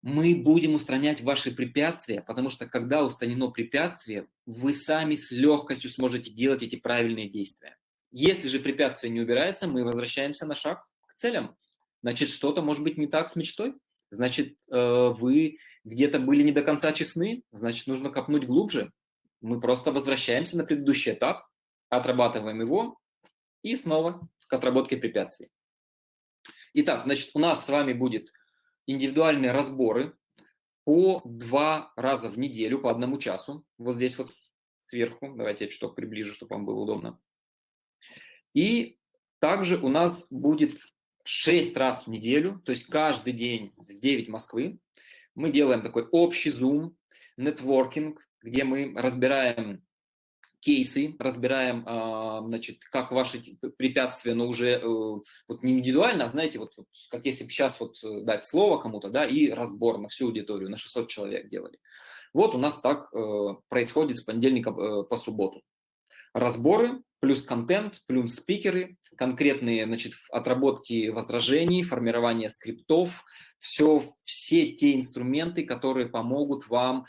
Мы будем устранять ваши препятствия, потому что когда устранено препятствие, вы сами с легкостью сможете делать эти правильные действия. Если же препятствие не убирается, мы возвращаемся на шаг к целям. Значит, что-то может быть не так с мечтой. Значит, э, вы где-то были не до конца честны, значит, нужно копнуть глубже. Мы просто возвращаемся на предыдущий этап, отрабатываем его и снова к отработке препятствий. Итак, значит, у нас с вами будет индивидуальные разборы по два раза в неделю, по одному часу. Вот здесь вот сверху. Давайте я чуток приближу, чтобы вам было удобно. И также у нас будет 6 раз в неделю, то есть каждый день в 9 Москвы, мы делаем такой общий зум, нетворкинг, где мы разбираем кейсы, разбираем, а, значит, как ваши препятствия, но уже э, вот не индивидуально, а знаете, вот, вот как если бы сейчас вот э, дать слово кому-то, да, и разбор на всю аудиторию, на 600 человек делали. Вот у нас так э, происходит с понедельника по субботу. Разборы плюс контент, плюс спикеры, конкретные значит, отработки возражений, формирование скриптов, все, все те инструменты, которые помогут вам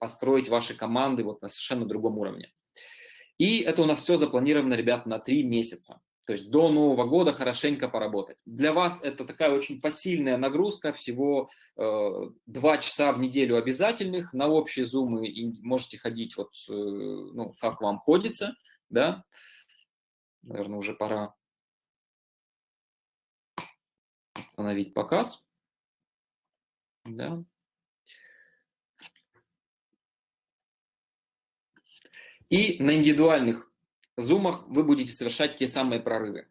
построить ваши команды вот на совершенно другом уровне. И это у нас все запланировано, ребят, на три месяца. То есть до Нового года хорошенько поработать. Для вас это такая очень посильная нагрузка, всего э, часа в неделю обязательных на общие зумы, и можете ходить вот, э, ну, как вам ходится да? Наверное, уже пора остановить показ. Да. И на индивидуальных зумах вы будете совершать те самые прорывы.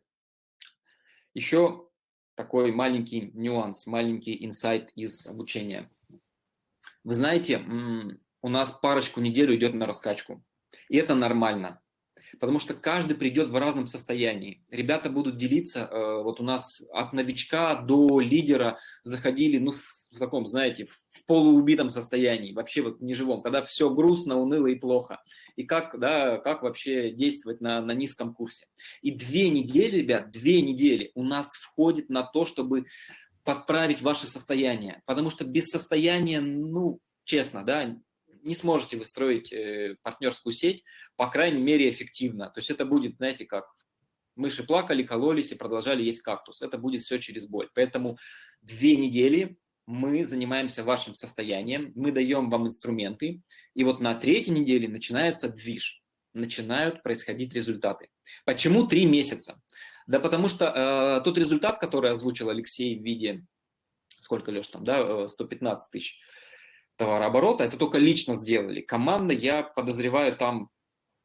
Еще такой маленький нюанс, маленький инсайт из обучения. Вы знаете, у нас парочку недель идет на раскачку. И это нормально потому что каждый придет в разном состоянии. Ребята будут делиться, э, вот у нас от новичка до лидера заходили, ну, в таком, знаете, в полуубитом состоянии, вообще вот неживом, когда все грустно, уныло и плохо. И как, да, как вообще действовать на, на низком курсе. И две недели, ребят, две недели у нас входит на то, чтобы подправить ваше состояние. Потому что без состояния, ну, честно, да, не сможете вы строить э, партнерскую сеть, по крайней мере, эффективно. То есть это будет, знаете, как мыши плакали, кололись и продолжали есть кактус. Это будет все через боль. Поэтому две недели мы занимаемся вашим состоянием, мы даем вам инструменты, и вот на третьей неделе начинается движ, начинают происходить результаты. Почему три месяца? Да потому что э, тот результат, который озвучил Алексей в виде, сколько, Леш, там, да, 115 э, тысяч, товарооборота, это только лично сделали. Команда, я подозреваю, там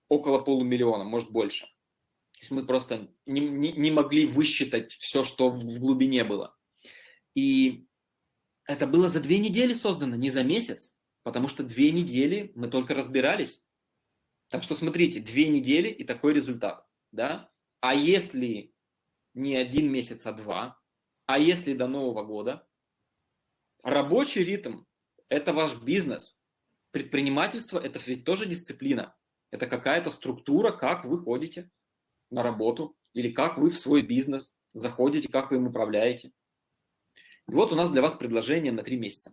около полумиллиона, может больше. То есть мы просто не, не, не могли высчитать все, что в, глубине было. И это было за две недели создано, не за месяц, потому что две недели мы только разбирались. Так что смотрите, две недели и такой результат. Да? А если не один месяц, а два, а если до Нового года, рабочий ритм это ваш бизнес. Предпринимательство – это ведь тоже дисциплина. Это какая-то структура, как вы ходите. на работу или как вы в свой бизнес заходите, как вы им управляете. Вот у нас для вас предложение на три месяца.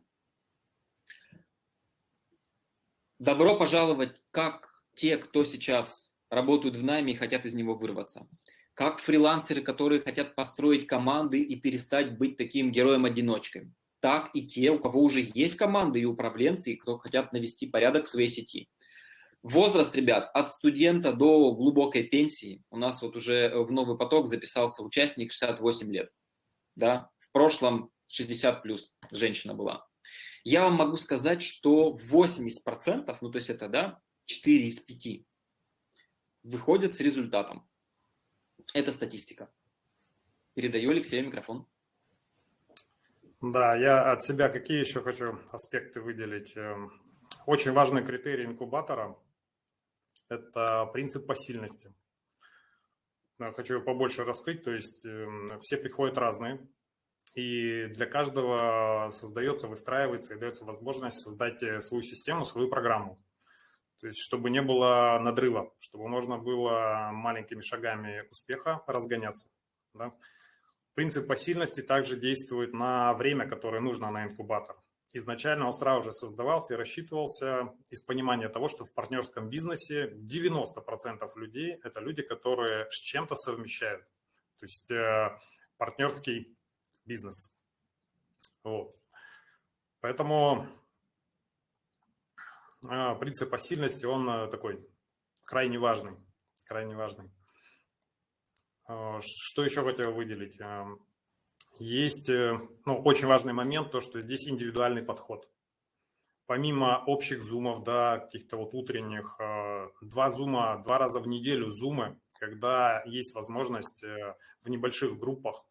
Добро пожаловать как те, кто сейчас работают в найме и хотят из него вырваться. Как фрилансеры, которые хотят построить команды и перестать быть таким героем-одиночкой. Так и те, у кого уже есть команды и управленцы, и кто хотят навести порядок в своей сети. Возраст, ребят, от студента до глубокой пенсии. У нас вот уже в новый поток записался участник 68 лет. Да? В прошлом 60 плюс женщина была. Я вам могу сказать, что 80%, ну то есть это да, 4 из 5, выходят с результатом. Это статистика. Передаю Алексею микрофон. Да, я от себя какие еще хочу аспекты выделить. Эм, очень важный критерий инкубатора – это принцип посильности. Хочу побольше раскрыть, то есть эм, все приходят разные, и для каждого создается, выстраивается и дается возможность создать э, свою систему, свою программу. То есть, чтобы не было надрыва, чтобы можно было маленькими шагами успеха разгоняться. Да? Принцип посильности также действует на время, которое нужно на инкубатор. Изначально он сразу же создавался и рассчитывался из понимания того, что в партнерском бизнесе 90% людей – это люди, которые с чем-то совмещают. То есть э, партнерский бизнес. Вот. Поэтому а, принцип посильности, он э, такой крайне важный, крайне важный. А, что еще хотел выделить? А, есть э, ну, очень важный момент, то, что здесь индивидуальный подход. Помимо общих зумов, да, каких-то вот утренних, два зума, два раза в неделю зумы, когда есть возможность э, в небольших группах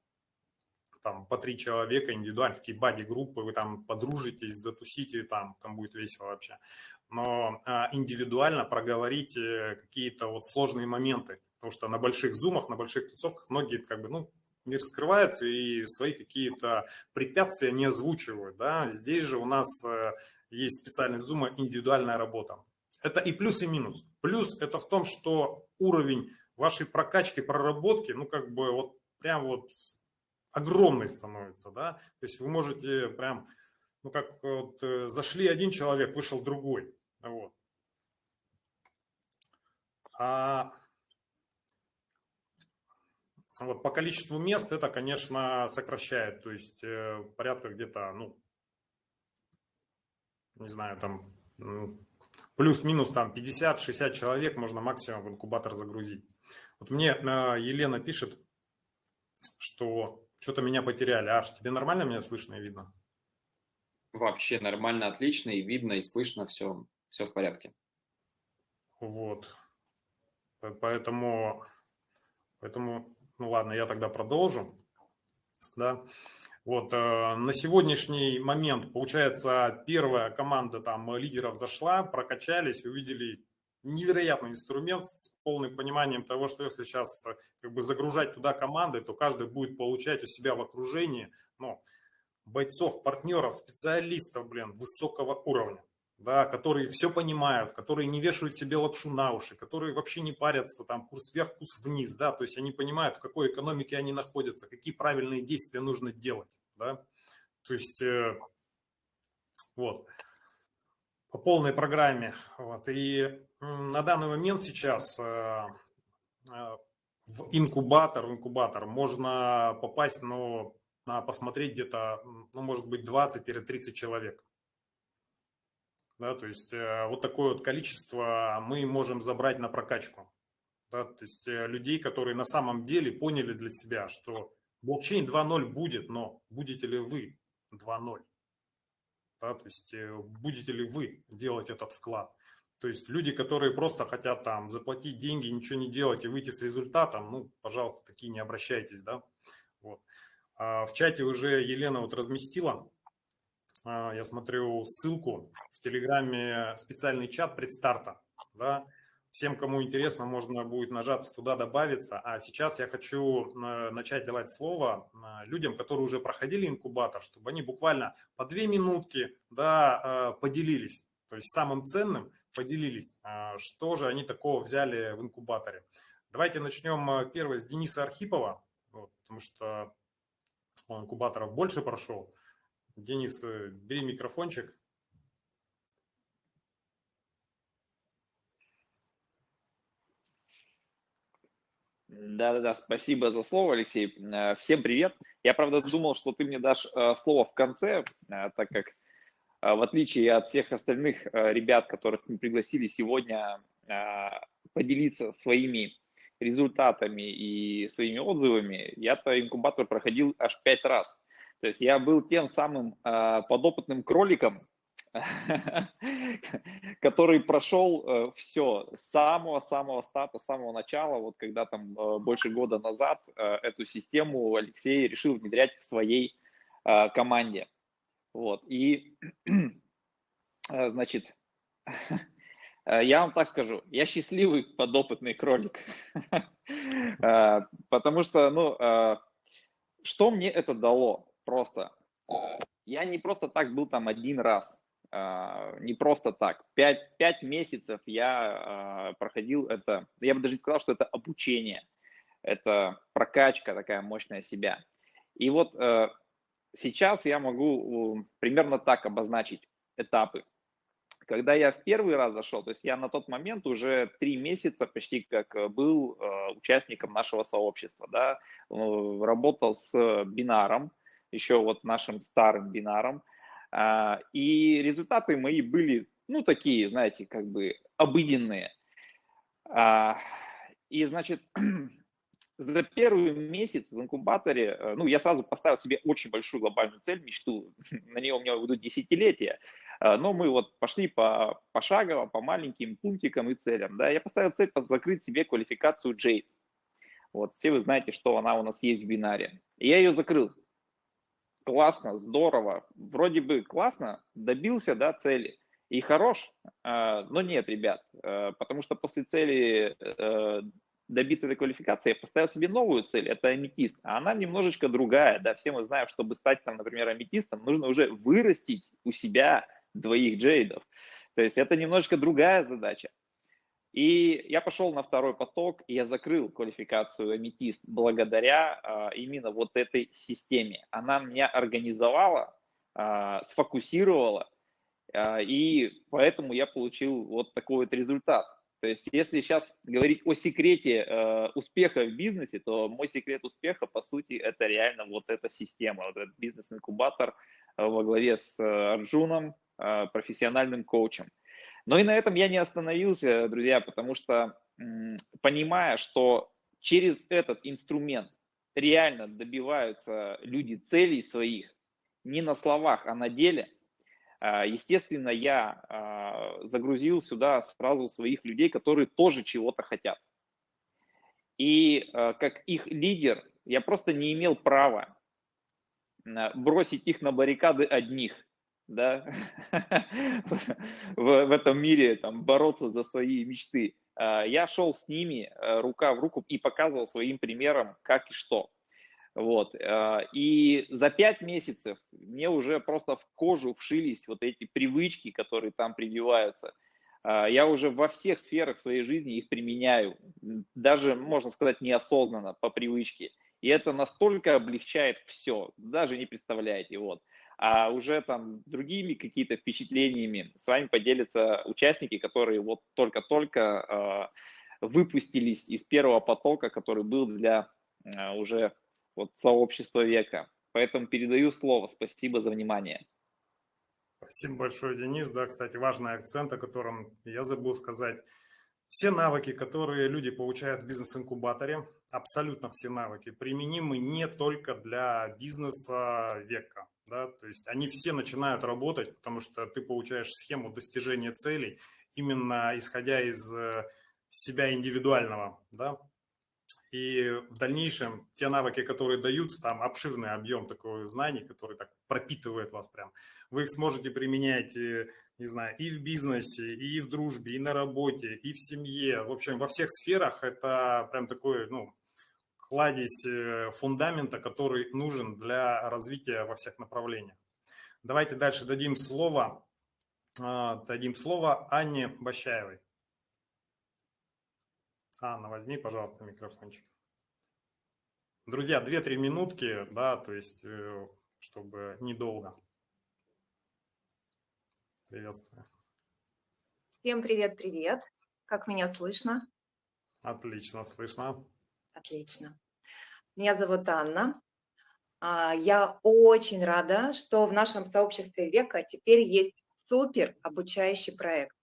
там по три человека индивидуально, такие бади-группы, вы там подружитесь, затусите, там, там будет весело вообще. Но а, индивидуально проговорить какие-то вот сложные моменты, потому что на больших зумах, на больших тусовках многие как бы, ну, не раскрываются и свои какие-то препятствия не озвучивают, да. Здесь же у нас э, есть специальный зума индивидуальная работа. Это и плюс, и минус. Плюс это в том, что уровень вашей прокачки, проработки, ну, как бы вот прям вот огромный становится, да, то есть вы можете прям, ну как вот, э, зашли один человек, вышел другой, вот. А вот по количеству мест это, конечно, сокращает, то есть э, порядка где-то, ну, не знаю, там плюс-минус там 50-60 человек можно максимум в инкубатор загрузить. Вот мне э, Елена пишет, что что-то меня потеряли. Аш, тебе нормально меня слышно и видно? Вообще нормально, отлично, и видно, и слышно, все, все в порядке. Вот. Поэтому, поэтому, ну ладно, я тогда продолжу. Да. Вот, э, на сегодняшний момент, получается, первая команда там лидеров зашла, прокачались, увидели невероятный инструмент с полным пониманием того, что если сейчас э, как бы загружать туда команды, то каждый будет получать у себя в окружении ну, бойцов, партнеров, специалистов, блин, высокого уровня, да, которые все понимают, которые не вешают себе лапшу на уши, которые вообще не парятся, там, курс вверх, курс вниз, да, то есть они понимают, в какой экономике они находятся, какие правильные действия нужно делать, да, то есть э, вот по полной программе. Вот. И на данный момент сейчас э, э, в инкубатор, в инкубатор можно попасть, но надо посмотреть где-то, ну, может быть, 20-30 человек. Да, то есть э, вот такое вот количество мы можем забрать на прокачку. Да, то есть людей, которые на самом деле поняли для себя, что блокчейн 2.0 будет, но будете ли вы 2.0? Да, то есть будете ли вы делать этот вклад? То есть люди, которые просто хотят там заплатить деньги, ничего не делать и выйти с результатом, ну, пожалуйста, такие не обращайтесь, да. Вот. А в чате уже Елена вот разместила, а, я смотрю ссылку в Телеграме, специальный чат предстарта, да, Всем, кому интересно, можно будет нажаться туда, добавиться. А сейчас я хочу э, начать давать слово э, людям, которые уже проходили инкубатор, чтобы они буквально по две минутки да, э, поделились. То есть самым ценным поделились, что же они такого взяли в инкубаторе. Давайте начнем э, первый с Дениса Архипова, вот, потому что он инкубаторов больше прошел. Денис, э, бери микрофончик. Да-да-да, спасибо за слово, Алексей. Э, всем привет. Я, правда, думал, что ты мне дашь э, слово в конце, так как в отличие от всех остальных ребят, которых мы пригласили сегодня поделиться своими результатами и своими отзывами, я-то инкубатор проходил аж пять раз. То есть я был тем самым подопытным кроликом, который прошел э, все с самого-самого старта, с самого начала, вот когда там э, больше года назад э, эту систему Алексей решил внедрять в своей команде. Вот, и, значит, я вам так скажу, я счастливый подопытный кролик, потому что, ну, что мне это дало просто? Я не просто так был там один раз, не просто так. Пять, пять месяцев я проходил это, я бы даже не сказал, что это обучение, это прокачка такая мощная себя. И вот э, сейчас я могу примерно так обозначить этапы. Когда я в первый раз зашел, то есть я на тот момент уже три месяца почти как был э, участником нашего сообщества, да, работал с бинаром, еще вот нашим старым бинаром, а, и результаты мои были, ну, такие, знаете, как бы обыденные. А, и, значит, за первый месяц в инкубаторе, э, ну, я сразу поставил себе очень большую глобальную цель, мечту, на нее у меня уйдут десятилетия, а, но мы вот пошли по, пошагово, по маленьким пунктикам и целям, да, я поставил цель закрыть себе квалификацию Jade. Вот, все вы знаете, что она у нас есть в бинаре. Я ее закрыл. Классно, здорово, вроде бы классно, добился, да, цели. И хорош, а, но нет, ребят, э, потому что после цели э, добиться этой квалификации я поставил себе новую цель, это аметист, а она немножечко другая, да, все мы знаем, чтобы стать там, например, аметистом, нужно уже вырастить у себя двоих джейдов, то есть это немножечко другая задача. И я пошел на второй поток, и я закрыл квалификацию аметист благодаря а, именно вот этой системе. Она меня организовала, а, сфокусировала, а, и поэтому я получил вот такой вот результат. То есть если сейчас говорить о секрете э, успеха в бизнесе, то мой секрет успеха, по сути, это реально вот эта система, вот этот бизнес-инкубатор э, во главе с э, Арджуном, э, профессиональным коучем. Но и на этом я не остановился, друзья, потому что понимая, что через этот инструмент реально добиваются люди целей своих, не на словах, а на деле, естественно, я а, загрузил сюда сразу своих людей, которые тоже чего-то хотят. И а, как их лидер, я просто не имел права бросить их на баррикады одних – да, в, этом мире там, бороться за свои мечты. А, я шел с ними рука в руку и показывал своим примером, как и что. Вот. А, и за пять месяцев мне уже просто в кожу вшились вот эти привычки, которые там прививаются. А, я уже во всех сферах своей жизни их применяю, даже, можно сказать, неосознанно, по привычке. И это настолько облегчает все, даже не представляете. Вот а уже там другими какими-то впечатлениями с вами поделятся участники, которые вот только-только э, выпустились из первого потока, который был для уже вот сообщества века. Поэтому передаю слово. Спасибо за внимание. Спасибо большое, Денис. Да, кстати, важный акцент, о котором я забыл сказать. Все навыки, которые люди получают в бизнес-инкубаторе, абсолютно все навыки, применимы не только для бизнеса века да, то есть они все начинают работать, потому что ты получаешь схему достижения целей именно исходя из э, себя индивидуального, да, и в дальнейшем те навыки, которые даются, там обширный объем такого знаний, который так пропитывает вас прям, вы их сможете применять, э, не знаю, и в бизнесе, и в дружбе, и на работе, и в семье, в общем, во всех сферах это прям такой, ну, кладезь э, фундамента, который нужен для развития во всех направлениях. Давайте дальше дадим слово, а, дадим слово Анне Бащаевой. Анна, возьми, пожалуйста, микрофончик. Друзья, 2-3 минутки, да, то есть, э, чтобы недолго. Приветствую. Всем привет-привет. Как меня слышно? Отлично, слышно. Отлично. Меня зовут Анна. А, Я очень рада, что в нашем сообществе века теперь есть супер обучающий проект.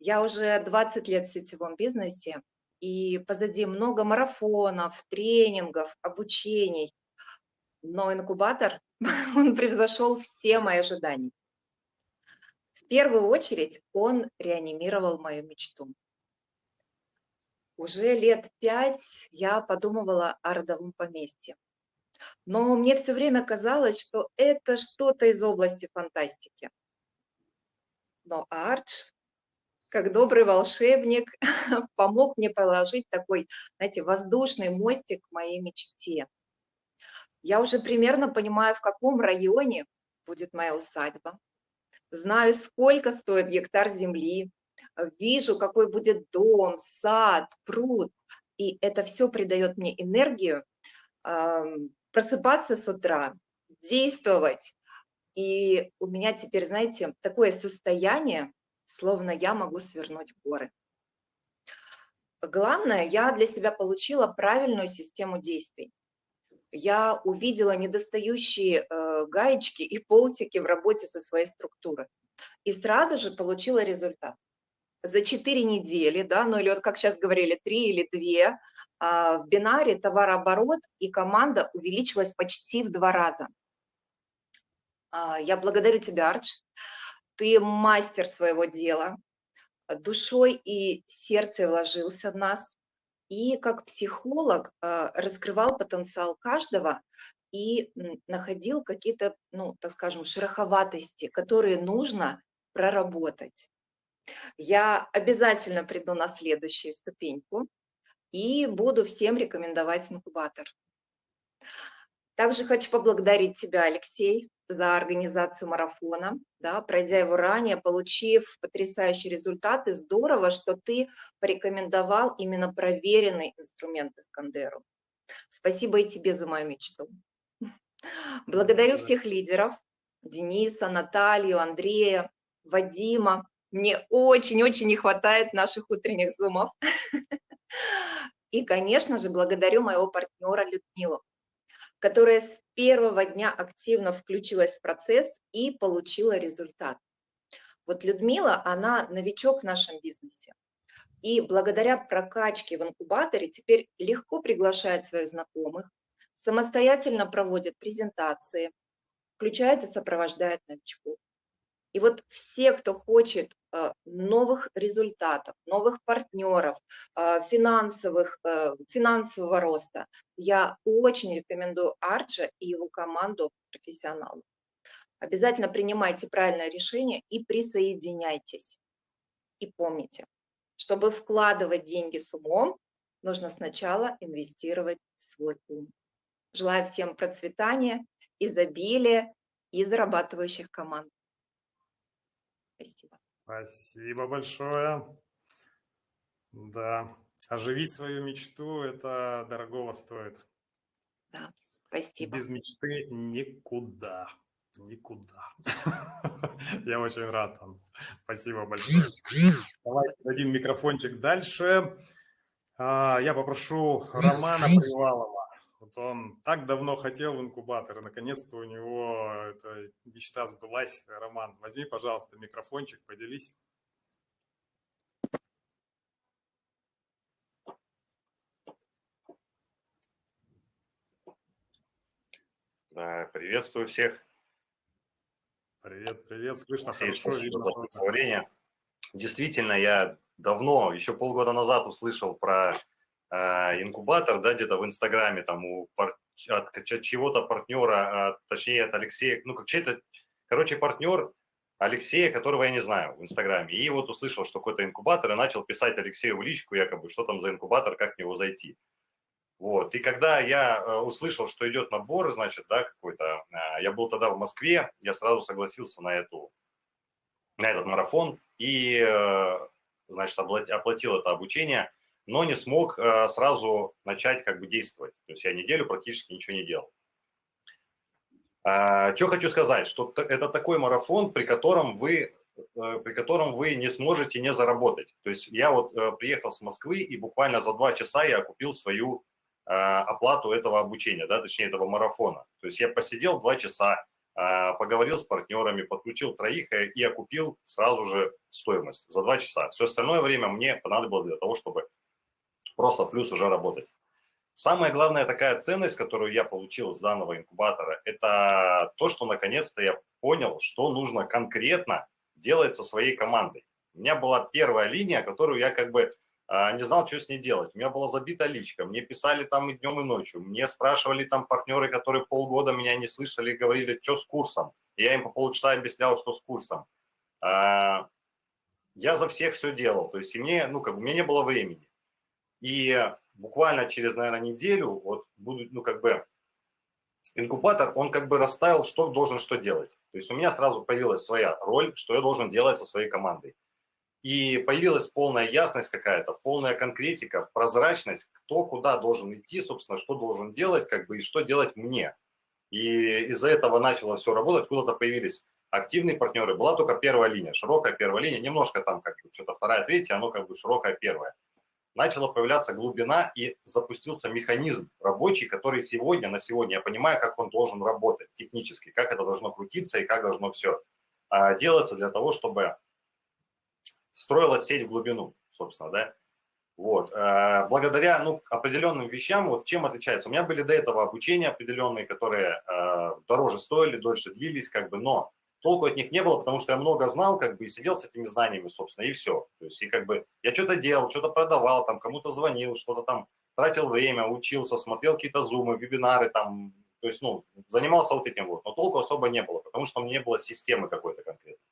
Я уже 20 лет в сетевом бизнесе, и позади много марафонов, тренингов, обучений. Но инкубатор, он превзошел все мои ожидания. В первую очередь он реанимировал мою мечту. Уже лет пять я подумывала о родовом поместье. Но мне все время казалось, что это что-то из области фантастики. Но Ардж, как добрый волшебник, помог мне положить такой, знаете, воздушный мостик к моей мечте. Я уже примерно понимаю, в каком районе будет моя усадьба. Знаю, сколько стоит гектар земли, вижу, какой будет дом, сад, пруд. И это все придает мне энергию ам, просыпаться с утра, действовать. И у меня теперь, знаете, такое состояние, словно я могу свернуть горы. Главное, я для себя получила правильную систему действий. Я увидела недостающие э, гаечки и полтики в работе со своей структурой. И сразу же получила результат. За 4 недели, да, ну или вот как сейчас говорили, 3 или 2, а, в бинаре товарооборот и команда увеличилась почти в два раза. А, я благодарю тебя, Ардж. Ты мастер своего дела, душой и сердцем вложился в нас, и как психолог а, раскрывал потенциал каждого и находил какие-то, ну, так скажем, шероховатости, которые нужно проработать. Я обязательно приду на следующую ступеньку и буду всем рекомендовать инкубатор. Также хочу поблагодарить тебя, Алексей, за организацию марафона, да, пройдя его ранее, получив потрясающие результаты. Здорово, что ты порекомендовал именно проверенный инструмент Искандеру. Спасибо и тебе за мою мечту. Благодарю всех лидеров, Дениса, Наталью, Андрея, Вадима. Мне очень-очень не хватает наших утренних зумов. И, конечно же, благодарю моего партнера Людмилу, которая с первого дня активно включилась в процесс и получила результат. Вот Людмила, она новичок в нашем бизнесе. И благодаря прокачке в инкубаторе теперь легко приглашает своих знакомых, самостоятельно проводит презентации, включает и сопровождает новичков. И вот все, кто хочет э, новых результатов, новых партнеров, э, финансовых, э, финансового роста, я очень рекомендую Арджа и его команду профессионалов. Обязательно принимайте правильное решение и присоединяйтесь. И помните, чтобы вкладывать деньги с умом, нужно сначала инвестировать в свой ум. Желаю всем процветания, изобилия и зарабатывающих команд. Спасибо. Спасибо большое. Да, оживить свою мечту – это дорогого стоит. Да, спасибо. Без мечты никуда. Никуда. Я очень рад. Спасибо большое. Давайте дадим микрофончик дальше. А, я попрошу Романа Привалова. Вот он так давно хотел в инкубатор, и наконец-то у него эта мечта сбылась. Роман, возьми, пожалуйста, микрофончик, поделись. Да, приветствую всех. Привет, привет, слышно Алексей, хорошо, спасибо видно за представление. Действительно, я давно, еще полгода назад услышал про инкубатор, да, где-то в Инстаграме, там, у пар- от чьего-то партнера, а, точнее, от Алексея, ну, как чей-то, короче, партнер Алексея, которого я не знаю в Инстаграме. И вот услышал, что какой-то инкубатор, и начал писать Алексею в личку, якобы, что там за инкубатор, как в него зайти. Вот. И когда я э, услышал, что идет набор, значит, да, какой-то, э, я был тогда в Москве, я сразу согласился на эту, на этот марафон и, э, значит, оплатил это обучение. Но не смог э, сразу начать как бы действовать. То есть я неделю практически ничего не делал. А, что хочу сказать, что это такой марафон, при котором вы э, при котором вы не сможете не заработать. То есть я вот э, приехал с Москвы и буквально за два часа я купил свою э, оплату этого обучения, да, точнее этого марафона. То есть я посидел два часа, поговорил с партнерами, подключил троих и окупил сразу же стоимость за два часа. Все остальное время мне понадобилось для того, чтобы просто плюс уже работать. Самая главная такая ценность, которую я получил с данного инкубатора, это то, что наконец-то я понял, что нужно конкретно делать со своей командой. У меня была первая линия, которую я как бы а, не знал, что с ней делать. У меня была забита личка, мне писали там и днем, и ночью. Мне спрашивали там партнеры, которые полгода меня не слышали, говорили, что с курсом. И я им по полчаса объяснял, что с курсом. А, я за всех все делал, то есть и мне, ну, как бы, у меня не было времени. И буквально через, наверное, неделю вот будут, ну, как бы, инкубатор, он как бы расставил, что должен что делать. То есть у меня сразу появилась своя роль, что я должен делать со своей командой. И появилась полная ясность какая-то, полная конкретика, прозрачность, кто куда должен идти, собственно, что должен делать, как бы, и что делать мне. И из-за этого начало все работать, куда-то появились активные партнеры. Была только первая линия, широкая первая линия, немножко там как бы что-то вторая, третья, оно как бы широкая первая начала появляться глубина и запустился механизм рабочий, который сегодня, на сегодня, я понимаю, как он должен работать технически, как это должно крутиться и как должно все а, делаться для того, чтобы строилась сеть в глубину, собственно, да. Вот. А, благодаря ну, определенным вещам, вот чем отличается. У меня были до этого обучения определенные, которые а, дороже стоили, дольше длились, как бы, но толку от них не было, потому что я много знал, как бы, и сидел с этими знаниями, собственно, и все. То есть, и как бы, я что-то делал, что-то продавал, там, кому-то звонил, что-то там, тратил время, учился, смотрел какие-то зумы, вебинары, там, то есть, ну, занимался вот этим вот, но толку особо не было, потому что у меня не было системы какой-то конкретной.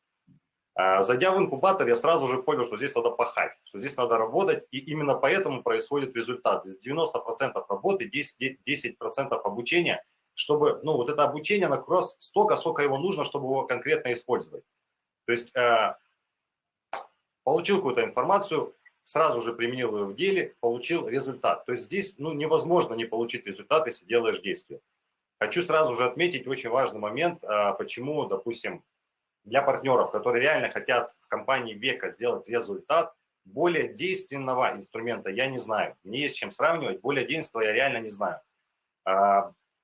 А, зайдя в инкубатор, я сразу же понял, что здесь надо пахать, что здесь надо работать, и именно поэтому происходит результат. Здесь 90% работы, 10%, 10 обучения – чтобы, ну, вот это обучение на кросс столько, сколько его нужно, чтобы его конкретно использовать. То есть э, получил какую-то информацию, сразу же применил ее в деле, получил результат. То есть здесь, ну, невозможно не получить результат, если делаешь действие. Хочу сразу же отметить очень важный момент, э, почему, допустим, для партнеров, которые реально хотят в компании века сделать результат, более действенного инструмента я не знаю. Мне есть чем сравнивать, более действенного я реально не знаю.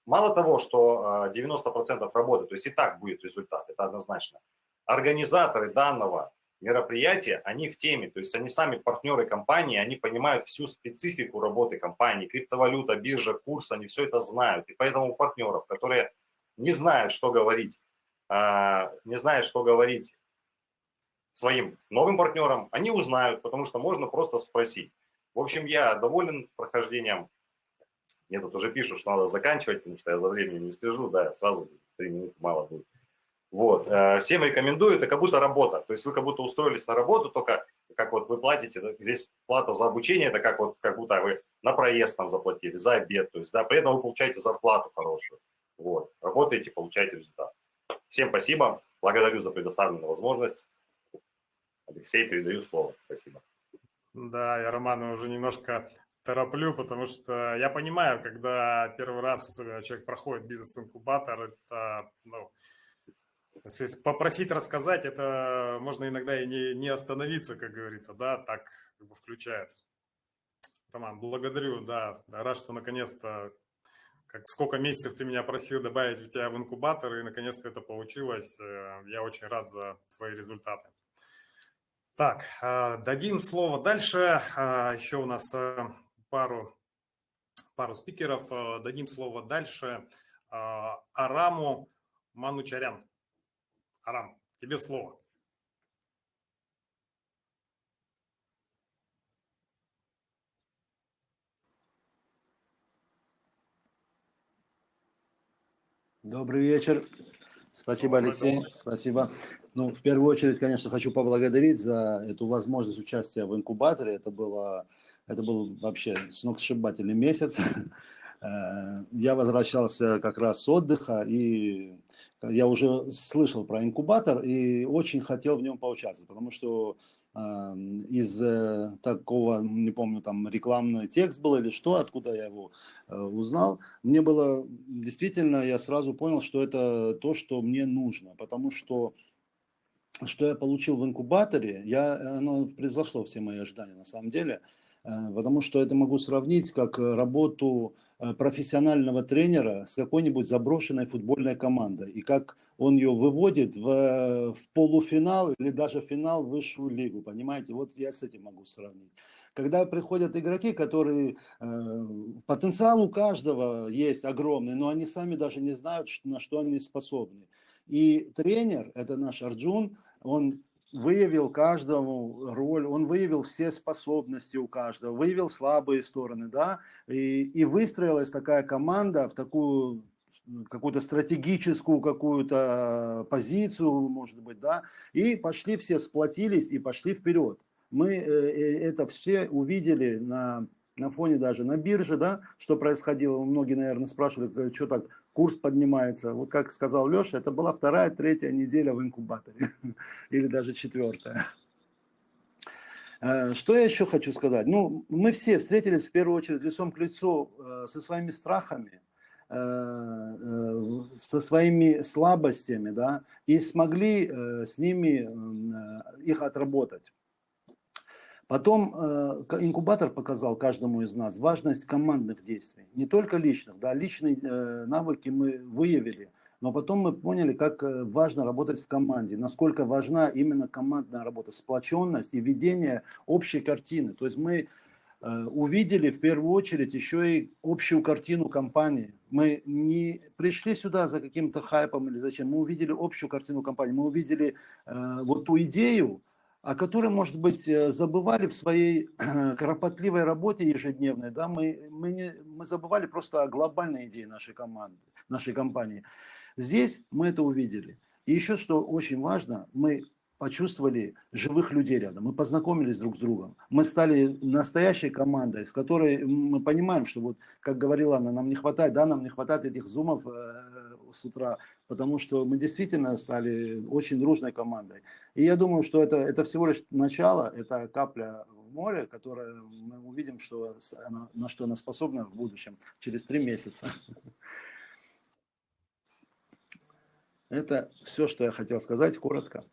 Мало того, что 90% а, работы, то есть и так будет результат, это однозначно. Организаторы данного мероприятия, они в теме, то есть они сами партнеры компании, они понимают всю специфику работы компании, криптовалюта, биржа, курс, они все это знают. И поэтому у партнеров, которые не знают, что говорить, а, не знают, что говорить своим новым партнерам, они узнают, потому что можно просто спросить. В общем, я доволен прохождением мне тут уже пишут, что надо заканчивать, потому что я за временем не слежу, да, сразу три минуты мало будет. Вот. Э, всем рекомендую, это как будто работа. То есть вы как будто устроились на работу, только как вот вы платите, здесь плата за обучение, это как вот как будто вы на проезд там заплатили, за обед, то есть, да, при этом вы получаете зарплату хорошую. Вот. Работаете, получаете результат. Всем спасибо, благодарю за предоставленную возможность. Алексей, передаю слово. Спасибо. Да, я Романа уже немножко тороплю, потому что я понимаю, когда первый раз человек проходит бизнес-инкубатор, это, ну, если попросить рассказать, это можно иногда и не, не остановиться, как говорится, да, так как бы включает. Роман, благодарю, да, рад, что наконец-то, как сколько месяцев ты меня просил добавить тебя в инкубатор, и наконец-то это получилось. Э, я очень рад за твои результаты. Так, э, дадим слово дальше. Э, Еще у нас пару, пару спикеров. Э, дадим слово дальше э, Араму Манучарян. Арам, тебе слово. Добрый вечер. Спасибо, Алексей. Спасибо. Ну, в первую очередь, конечно, хочу поблагодарить за эту возможность участия в инкубаторе. Это было это был вообще сногсшибательный месяц. Э, я возвращался как раз с отдыха, и я уже слышал про инкубатор и очень хотел в нем поучаствовать, потому что а, из э, такого, не помню, там рекламный текст был или что, откуда я его э, узнал. Мне было действительно, я сразу понял, что это то, что мне нужно, потому что что я получил в инкубаторе, я, оно превзошло все мои ожидания на самом деле, э, потому что это могу сравнить как работу профессионального тренера с какой-нибудь заброшенной футбольной командой, и как он ее выводит в, в полуфинал или даже финал в высшую лигу, понимаете? Вот я с этим могу сравнить. Когда приходят игроки, которые э, потенциал у каждого есть огромный, но они сами даже не знают, на что они способны. И тренер, это наш Арджун, он выявил каждому роль, он выявил все способности у каждого, выявил слабые стороны, да, и, и выстроилась такая команда в такую какую-то стратегическую какую-то позицию, может быть, да, и пошли все, сплотились и пошли вперед. Мы э, э, это все увидели на, на фоне даже на бирже, да, что происходило. Многие, наверное, спрашивали, что так, курс поднимается. Вот как сказал Леша, это была вторая, третья неделя в инкубаторе, или даже четвертая. Э, что я еще хочу сказать? Ну, мы все встретились в первую очередь лицом к лицу со своими страхами, Э, э, со своими слабостями, да, и смогли э, с ними их отработать. Потом инкубатор показал каждому из нас важность командных действий, не только личных, да, личные навыки мы выявили, но потом мы поняли, как важно работать в команде, насколько важна именно командная работа, сплоченность и ведение общей картины. То есть мы Э, увидели в первую очередь еще и общую картину компании. Мы не пришли сюда за каким-то хайпом или зачем, мы увидели общую картину компании, мы увидели э, вот ту идею, о которой, может быть, э, забывали в своей кропотливой работе ежедневной, да, мы, мы, не, мы забывали просто о глобальной идее нашей команды, нашей компании. Здесь мы это увидели. И еще что очень важно, мы почувствовали живых людей рядом, мы познакомились друг с другом, мы стали настоящей командой, с которой мы понимаем, что вот, как говорила она, нам не хватает, да, нам не хватает этих зумов э, с утра, потому что мы действительно стали очень дружной командой. И я думаю, что это, это всего лишь начало, это капля в море, которая мы увидим, что она, на что она способна в будущем, через три месяца. Это все, что я хотел сказать, коротко.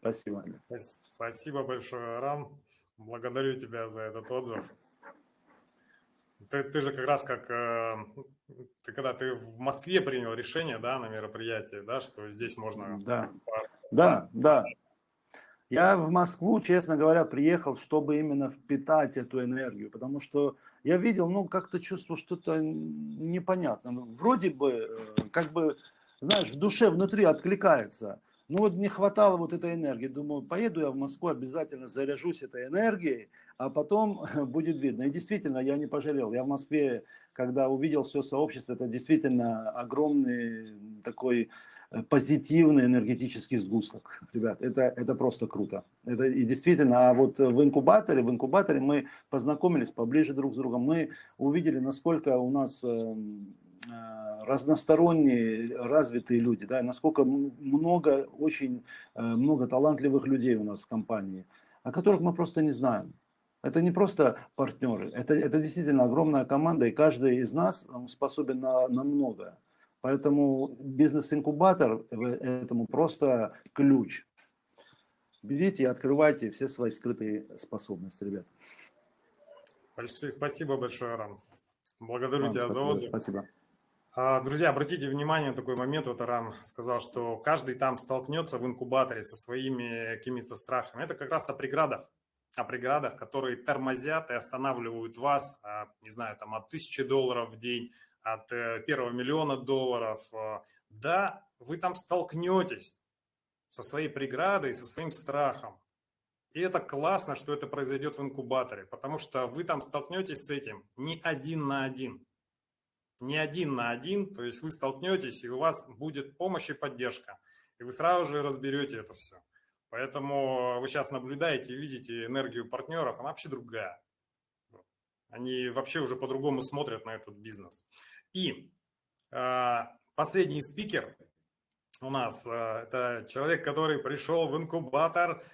Спасибо. Спасибо большое, Рам. Благодарю тебя за этот отзыв. Ты, ты же как раз как, э, ты когда ты в Москве принял решение, да, на мероприятии, да, что здесь можно... Да, да, да. Я в Москву, честно говоря, приехал, чтобы именно впитать эту энергию, потому что я видел, ну, как-то чувствовал что-то непонятно. Вроде бы, э, как бы, знаешь, в душе внутри откликается, ну вот не хватало вот этой энергии. Думаю, поеду я в Москву, обязательно заряжусь этой энергией, а потом будет видно. И действительно, я не пожалел. Я в Москве, когда увидел все сообщество, это действительно огромный такой э, позитивный энергетический сгусток. Ребят, это, это просто круто. Это и действительно, а вот в инкубаторе, в инкубаторе мы познакомились поближе друг с другом, мы увидели, насколько у нас эм, разносторонние, развитые люди, да, насколько много, очень э, много талантливых людей у нас в компании, о которых мы просто не знаем. Это не просто партнеры, это, это действительно огромная команда, и каждый из нас способен на, на многое. Поэтому бизнес-инкубатор этому просто ключ. Берите и открывайте все свои скрытые способности, ребят. Спасибо большое, Арам. Благодарю Вам тебя спасибо, за отзыв. Спасибо. А, друзья, обратите внимание на такой момент, вот Арам сказал, что каждый там столкнется в инкубаторе со своими какими-то страхами. Это как раз о преградах, о преградах, которые тормозят и останавливают вас, а, не знаю, там от тысячи долларов в день, от э, первого миллиона долларов. А. Да, вы там столкнетесь со своей преградой, со своим страхом. И это классно, что это произойдет в инкубаторе, потому что вы там столкнетесь с этим не один на один не один на один, то есть вы столкнетесь, и у вас будет помощь и поддержка, и вы сразу же разберете это все. Поэтому вы сейчас наблюдаете видите энергию партнеров, она вообще другая. Они вообще уже по-другому смотрят на этот бизнес. И э, последний спикер у нас, э, это человек, который пришел в инкубатор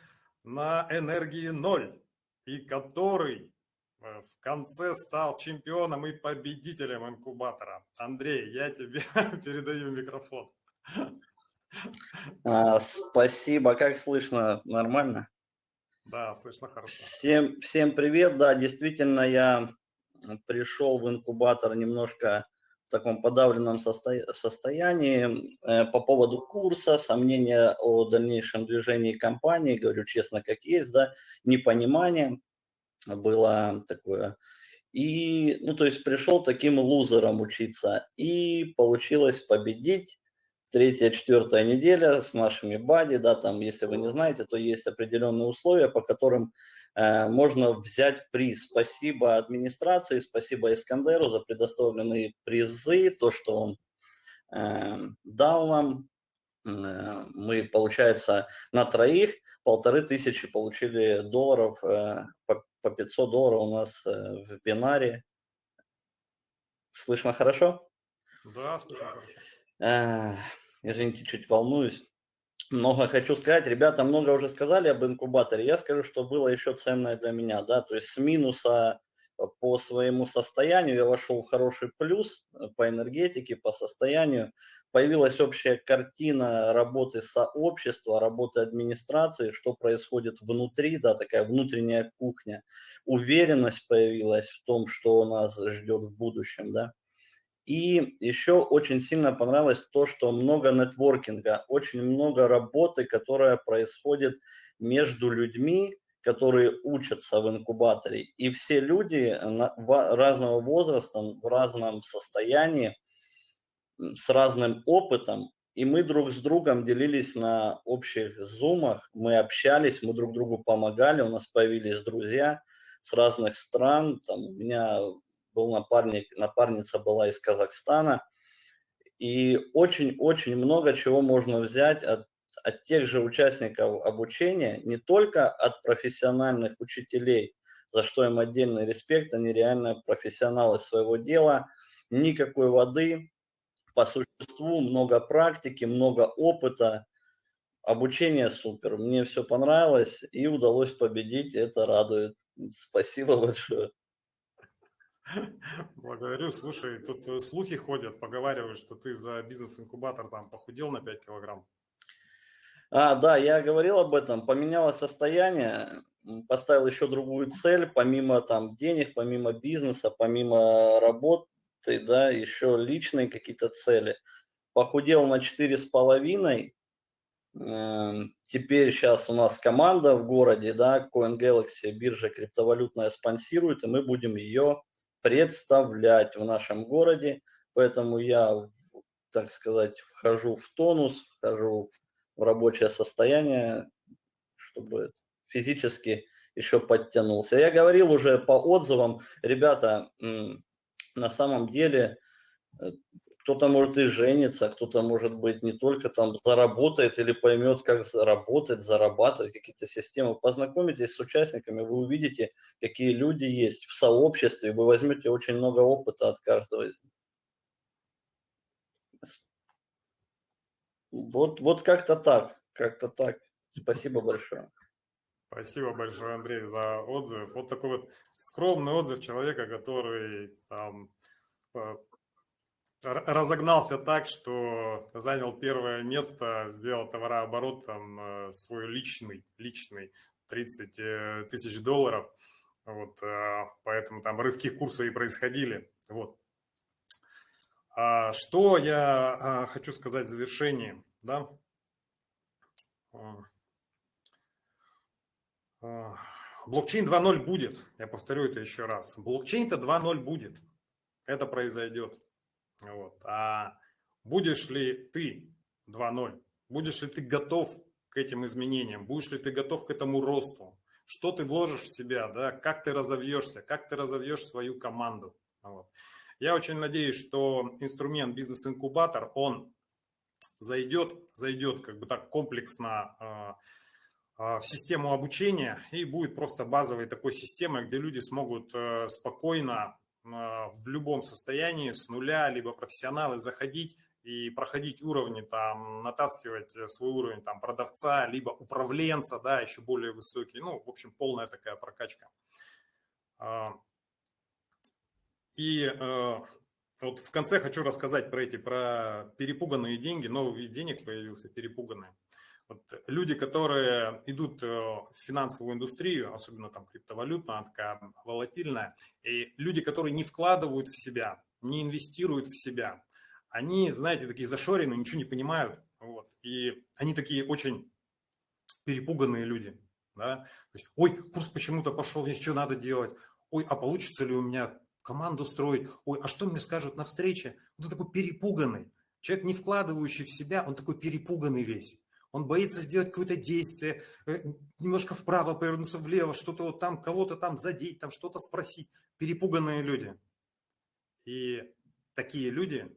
на энергии ноль, и который в конце стал чемпионом и победителем инкубатора. Андрей, я тебе передаю микрофон. А, спасибо, как слышно? Нормально? Да, слышно хорошо. Всем, всем привет, да, действительно, я пришел в инкубатор немножко в таком подавленном состо... состоянии э, по поводу курса, сомнения о дальнейшем движении компании, говорю честно, как есть, да, непонимание было такое. И, ну, то есть пришел таким лузером учиться, и получилось победить третья, четвертая неделя с нашими бади, да, там, если вы не знаете, то есть определенные условия, по которым э, можно взять приз. Спасибо администрации, спасибо Искандеру за предоставленные призы, то, что он э, дал нам. Э, мы, получается, на троих полторы тысячи получили долларов, э, по, по 500 долларов у нас э, в бинаре. Слышно хорошо? Да, слышно хорошо. Извините, чуть волнуюсь. Много хочу сказать. Ребята много уже сказали об инкубаторе. Я скажу, что было еще ценное для меня. Да? То есть с минуса по своему состоянию я вошел в хороший плюс по энергетике, по состоянию. Появилась общая картина работы сообщества, работы администрации, что происходит внутри, да, такая внутренняя кухня. Уверенность появилась в том, что нас ждет в будущем, да. И еще очень сильно понравилось то, что много нетворкинга, очень много работы, которая происходит между людьми, которые учатся в инкубаторе. И все люди разного возраста, в разном состоянии, с разным опытом, и мы друг с другом делились на общих зумах, мы общались, мы друг другу помогали, у нас появились друзья с разных стран, там у меня был напарник, напарница была из Казахстана. И очень-очень много чего можно взять от, от тех же участников обучения, не только от профессиональных учителей, за что им отдельный респект, они реально профессионалы своего дела, никакой воды, по существу много практики, много опыта, обучение супер, мне все понравилось и удалось победить, это радует. Спасибо большое. Благодарю. Слушай, тут э, слухи ходят, поговаривают, что ты за бизнес-инкубатор там похудел на 5 килограмм. А, да, я говорил об этом. Поменялось состояние, поставил еще другую цель, помимо там денег, помимо бизнеса, помимо работы, да, еще личные какие-то цели. Похудел на четыре с половиной. Эм, теперь сейчас у нас команда в городе, да, Coin Galaxy, биржа криптовалютная спонсирует, и мы будем ее представлять в нашем городе. Поэтому я, так сказать, вхожу в тонус, вхожу в рабочее состояние, чтобы физически еще подтянулся. Я говорил уже по отзывам, ребята, на самом деле э, кто-то может и жениться, кто-то может быть не только там заработает или поймет, как работать, зарабатывать какие-то системы. Познакомитесь с участниками, вы увидите, какие люди есть в сообществе, вы возьмете очень много опыта от каждого из них. Вот, вот как-то так, как-то так. Спасибо большое. Спасибо большое, Андрей, за отзыв. Вот такой вот скромный отзыв человека, который там разогнался так, что занял первое место, сделал товарооборот там э, свой личный, личный 30 э, тысяч долларов. Вот, э, поэтому там рывки курса и происходили. Вот. А что я а, хочу сказать в завершении, да? Блокчейн 2.0 будет, я повторю это еще раз. Блокчейн-то 2.0 будет, это произойдет. Вот. А будешь ли ты 2.0? Будешь ли ты готов к этим изменениям? Будешь ли ты готов к этому росту? Что ты вложишь в себя? Да? Как ты разовьешься? Как ты разовьешь свою команду? Вот. Я очень надеюсь, что инструмент бизнес-инкубатор, он зайдет, зайдет как бы так комплексно э, э, в систему обучения и будет просто базовой такой системой, где люди смогут э, спокойно а, в любом состоянии, с нуля, либо профессионалы, заходить и проходить уровни, там, натаскивать свой уровень там, продавца, либо управленца, да, еще более высокий. Ну, в общем, полная такая прокачка. А, и э, вот в конце хочу рассказать про эти, про перепуганные деньги. Новый вид денег появился, перепуганные. Вот люди, которые идут э, в финансовую индустрию, особенно там криптовалютная, такая волатильная, и люди, которые не вкладывают в себя, не инвестируют в себя, они, знаете, такие зашоренные, ничего не понимают, вот, и они такие очень перепуганные люди, да, то есть, ой, курс почему-то пошел, мне что надо делать, ой, а получится ли у меня команду строить, ой, а что мне скажут на встрече, он такой перепуганный, человек, не вкладывающий в себя, он такой перепуганный весь, он боится сделать какое-то действие, э, немножко вправо повернуться влево, что-то вот там, кого-то там задеть, там что-то спросить. Перепуганные люди. И такие люди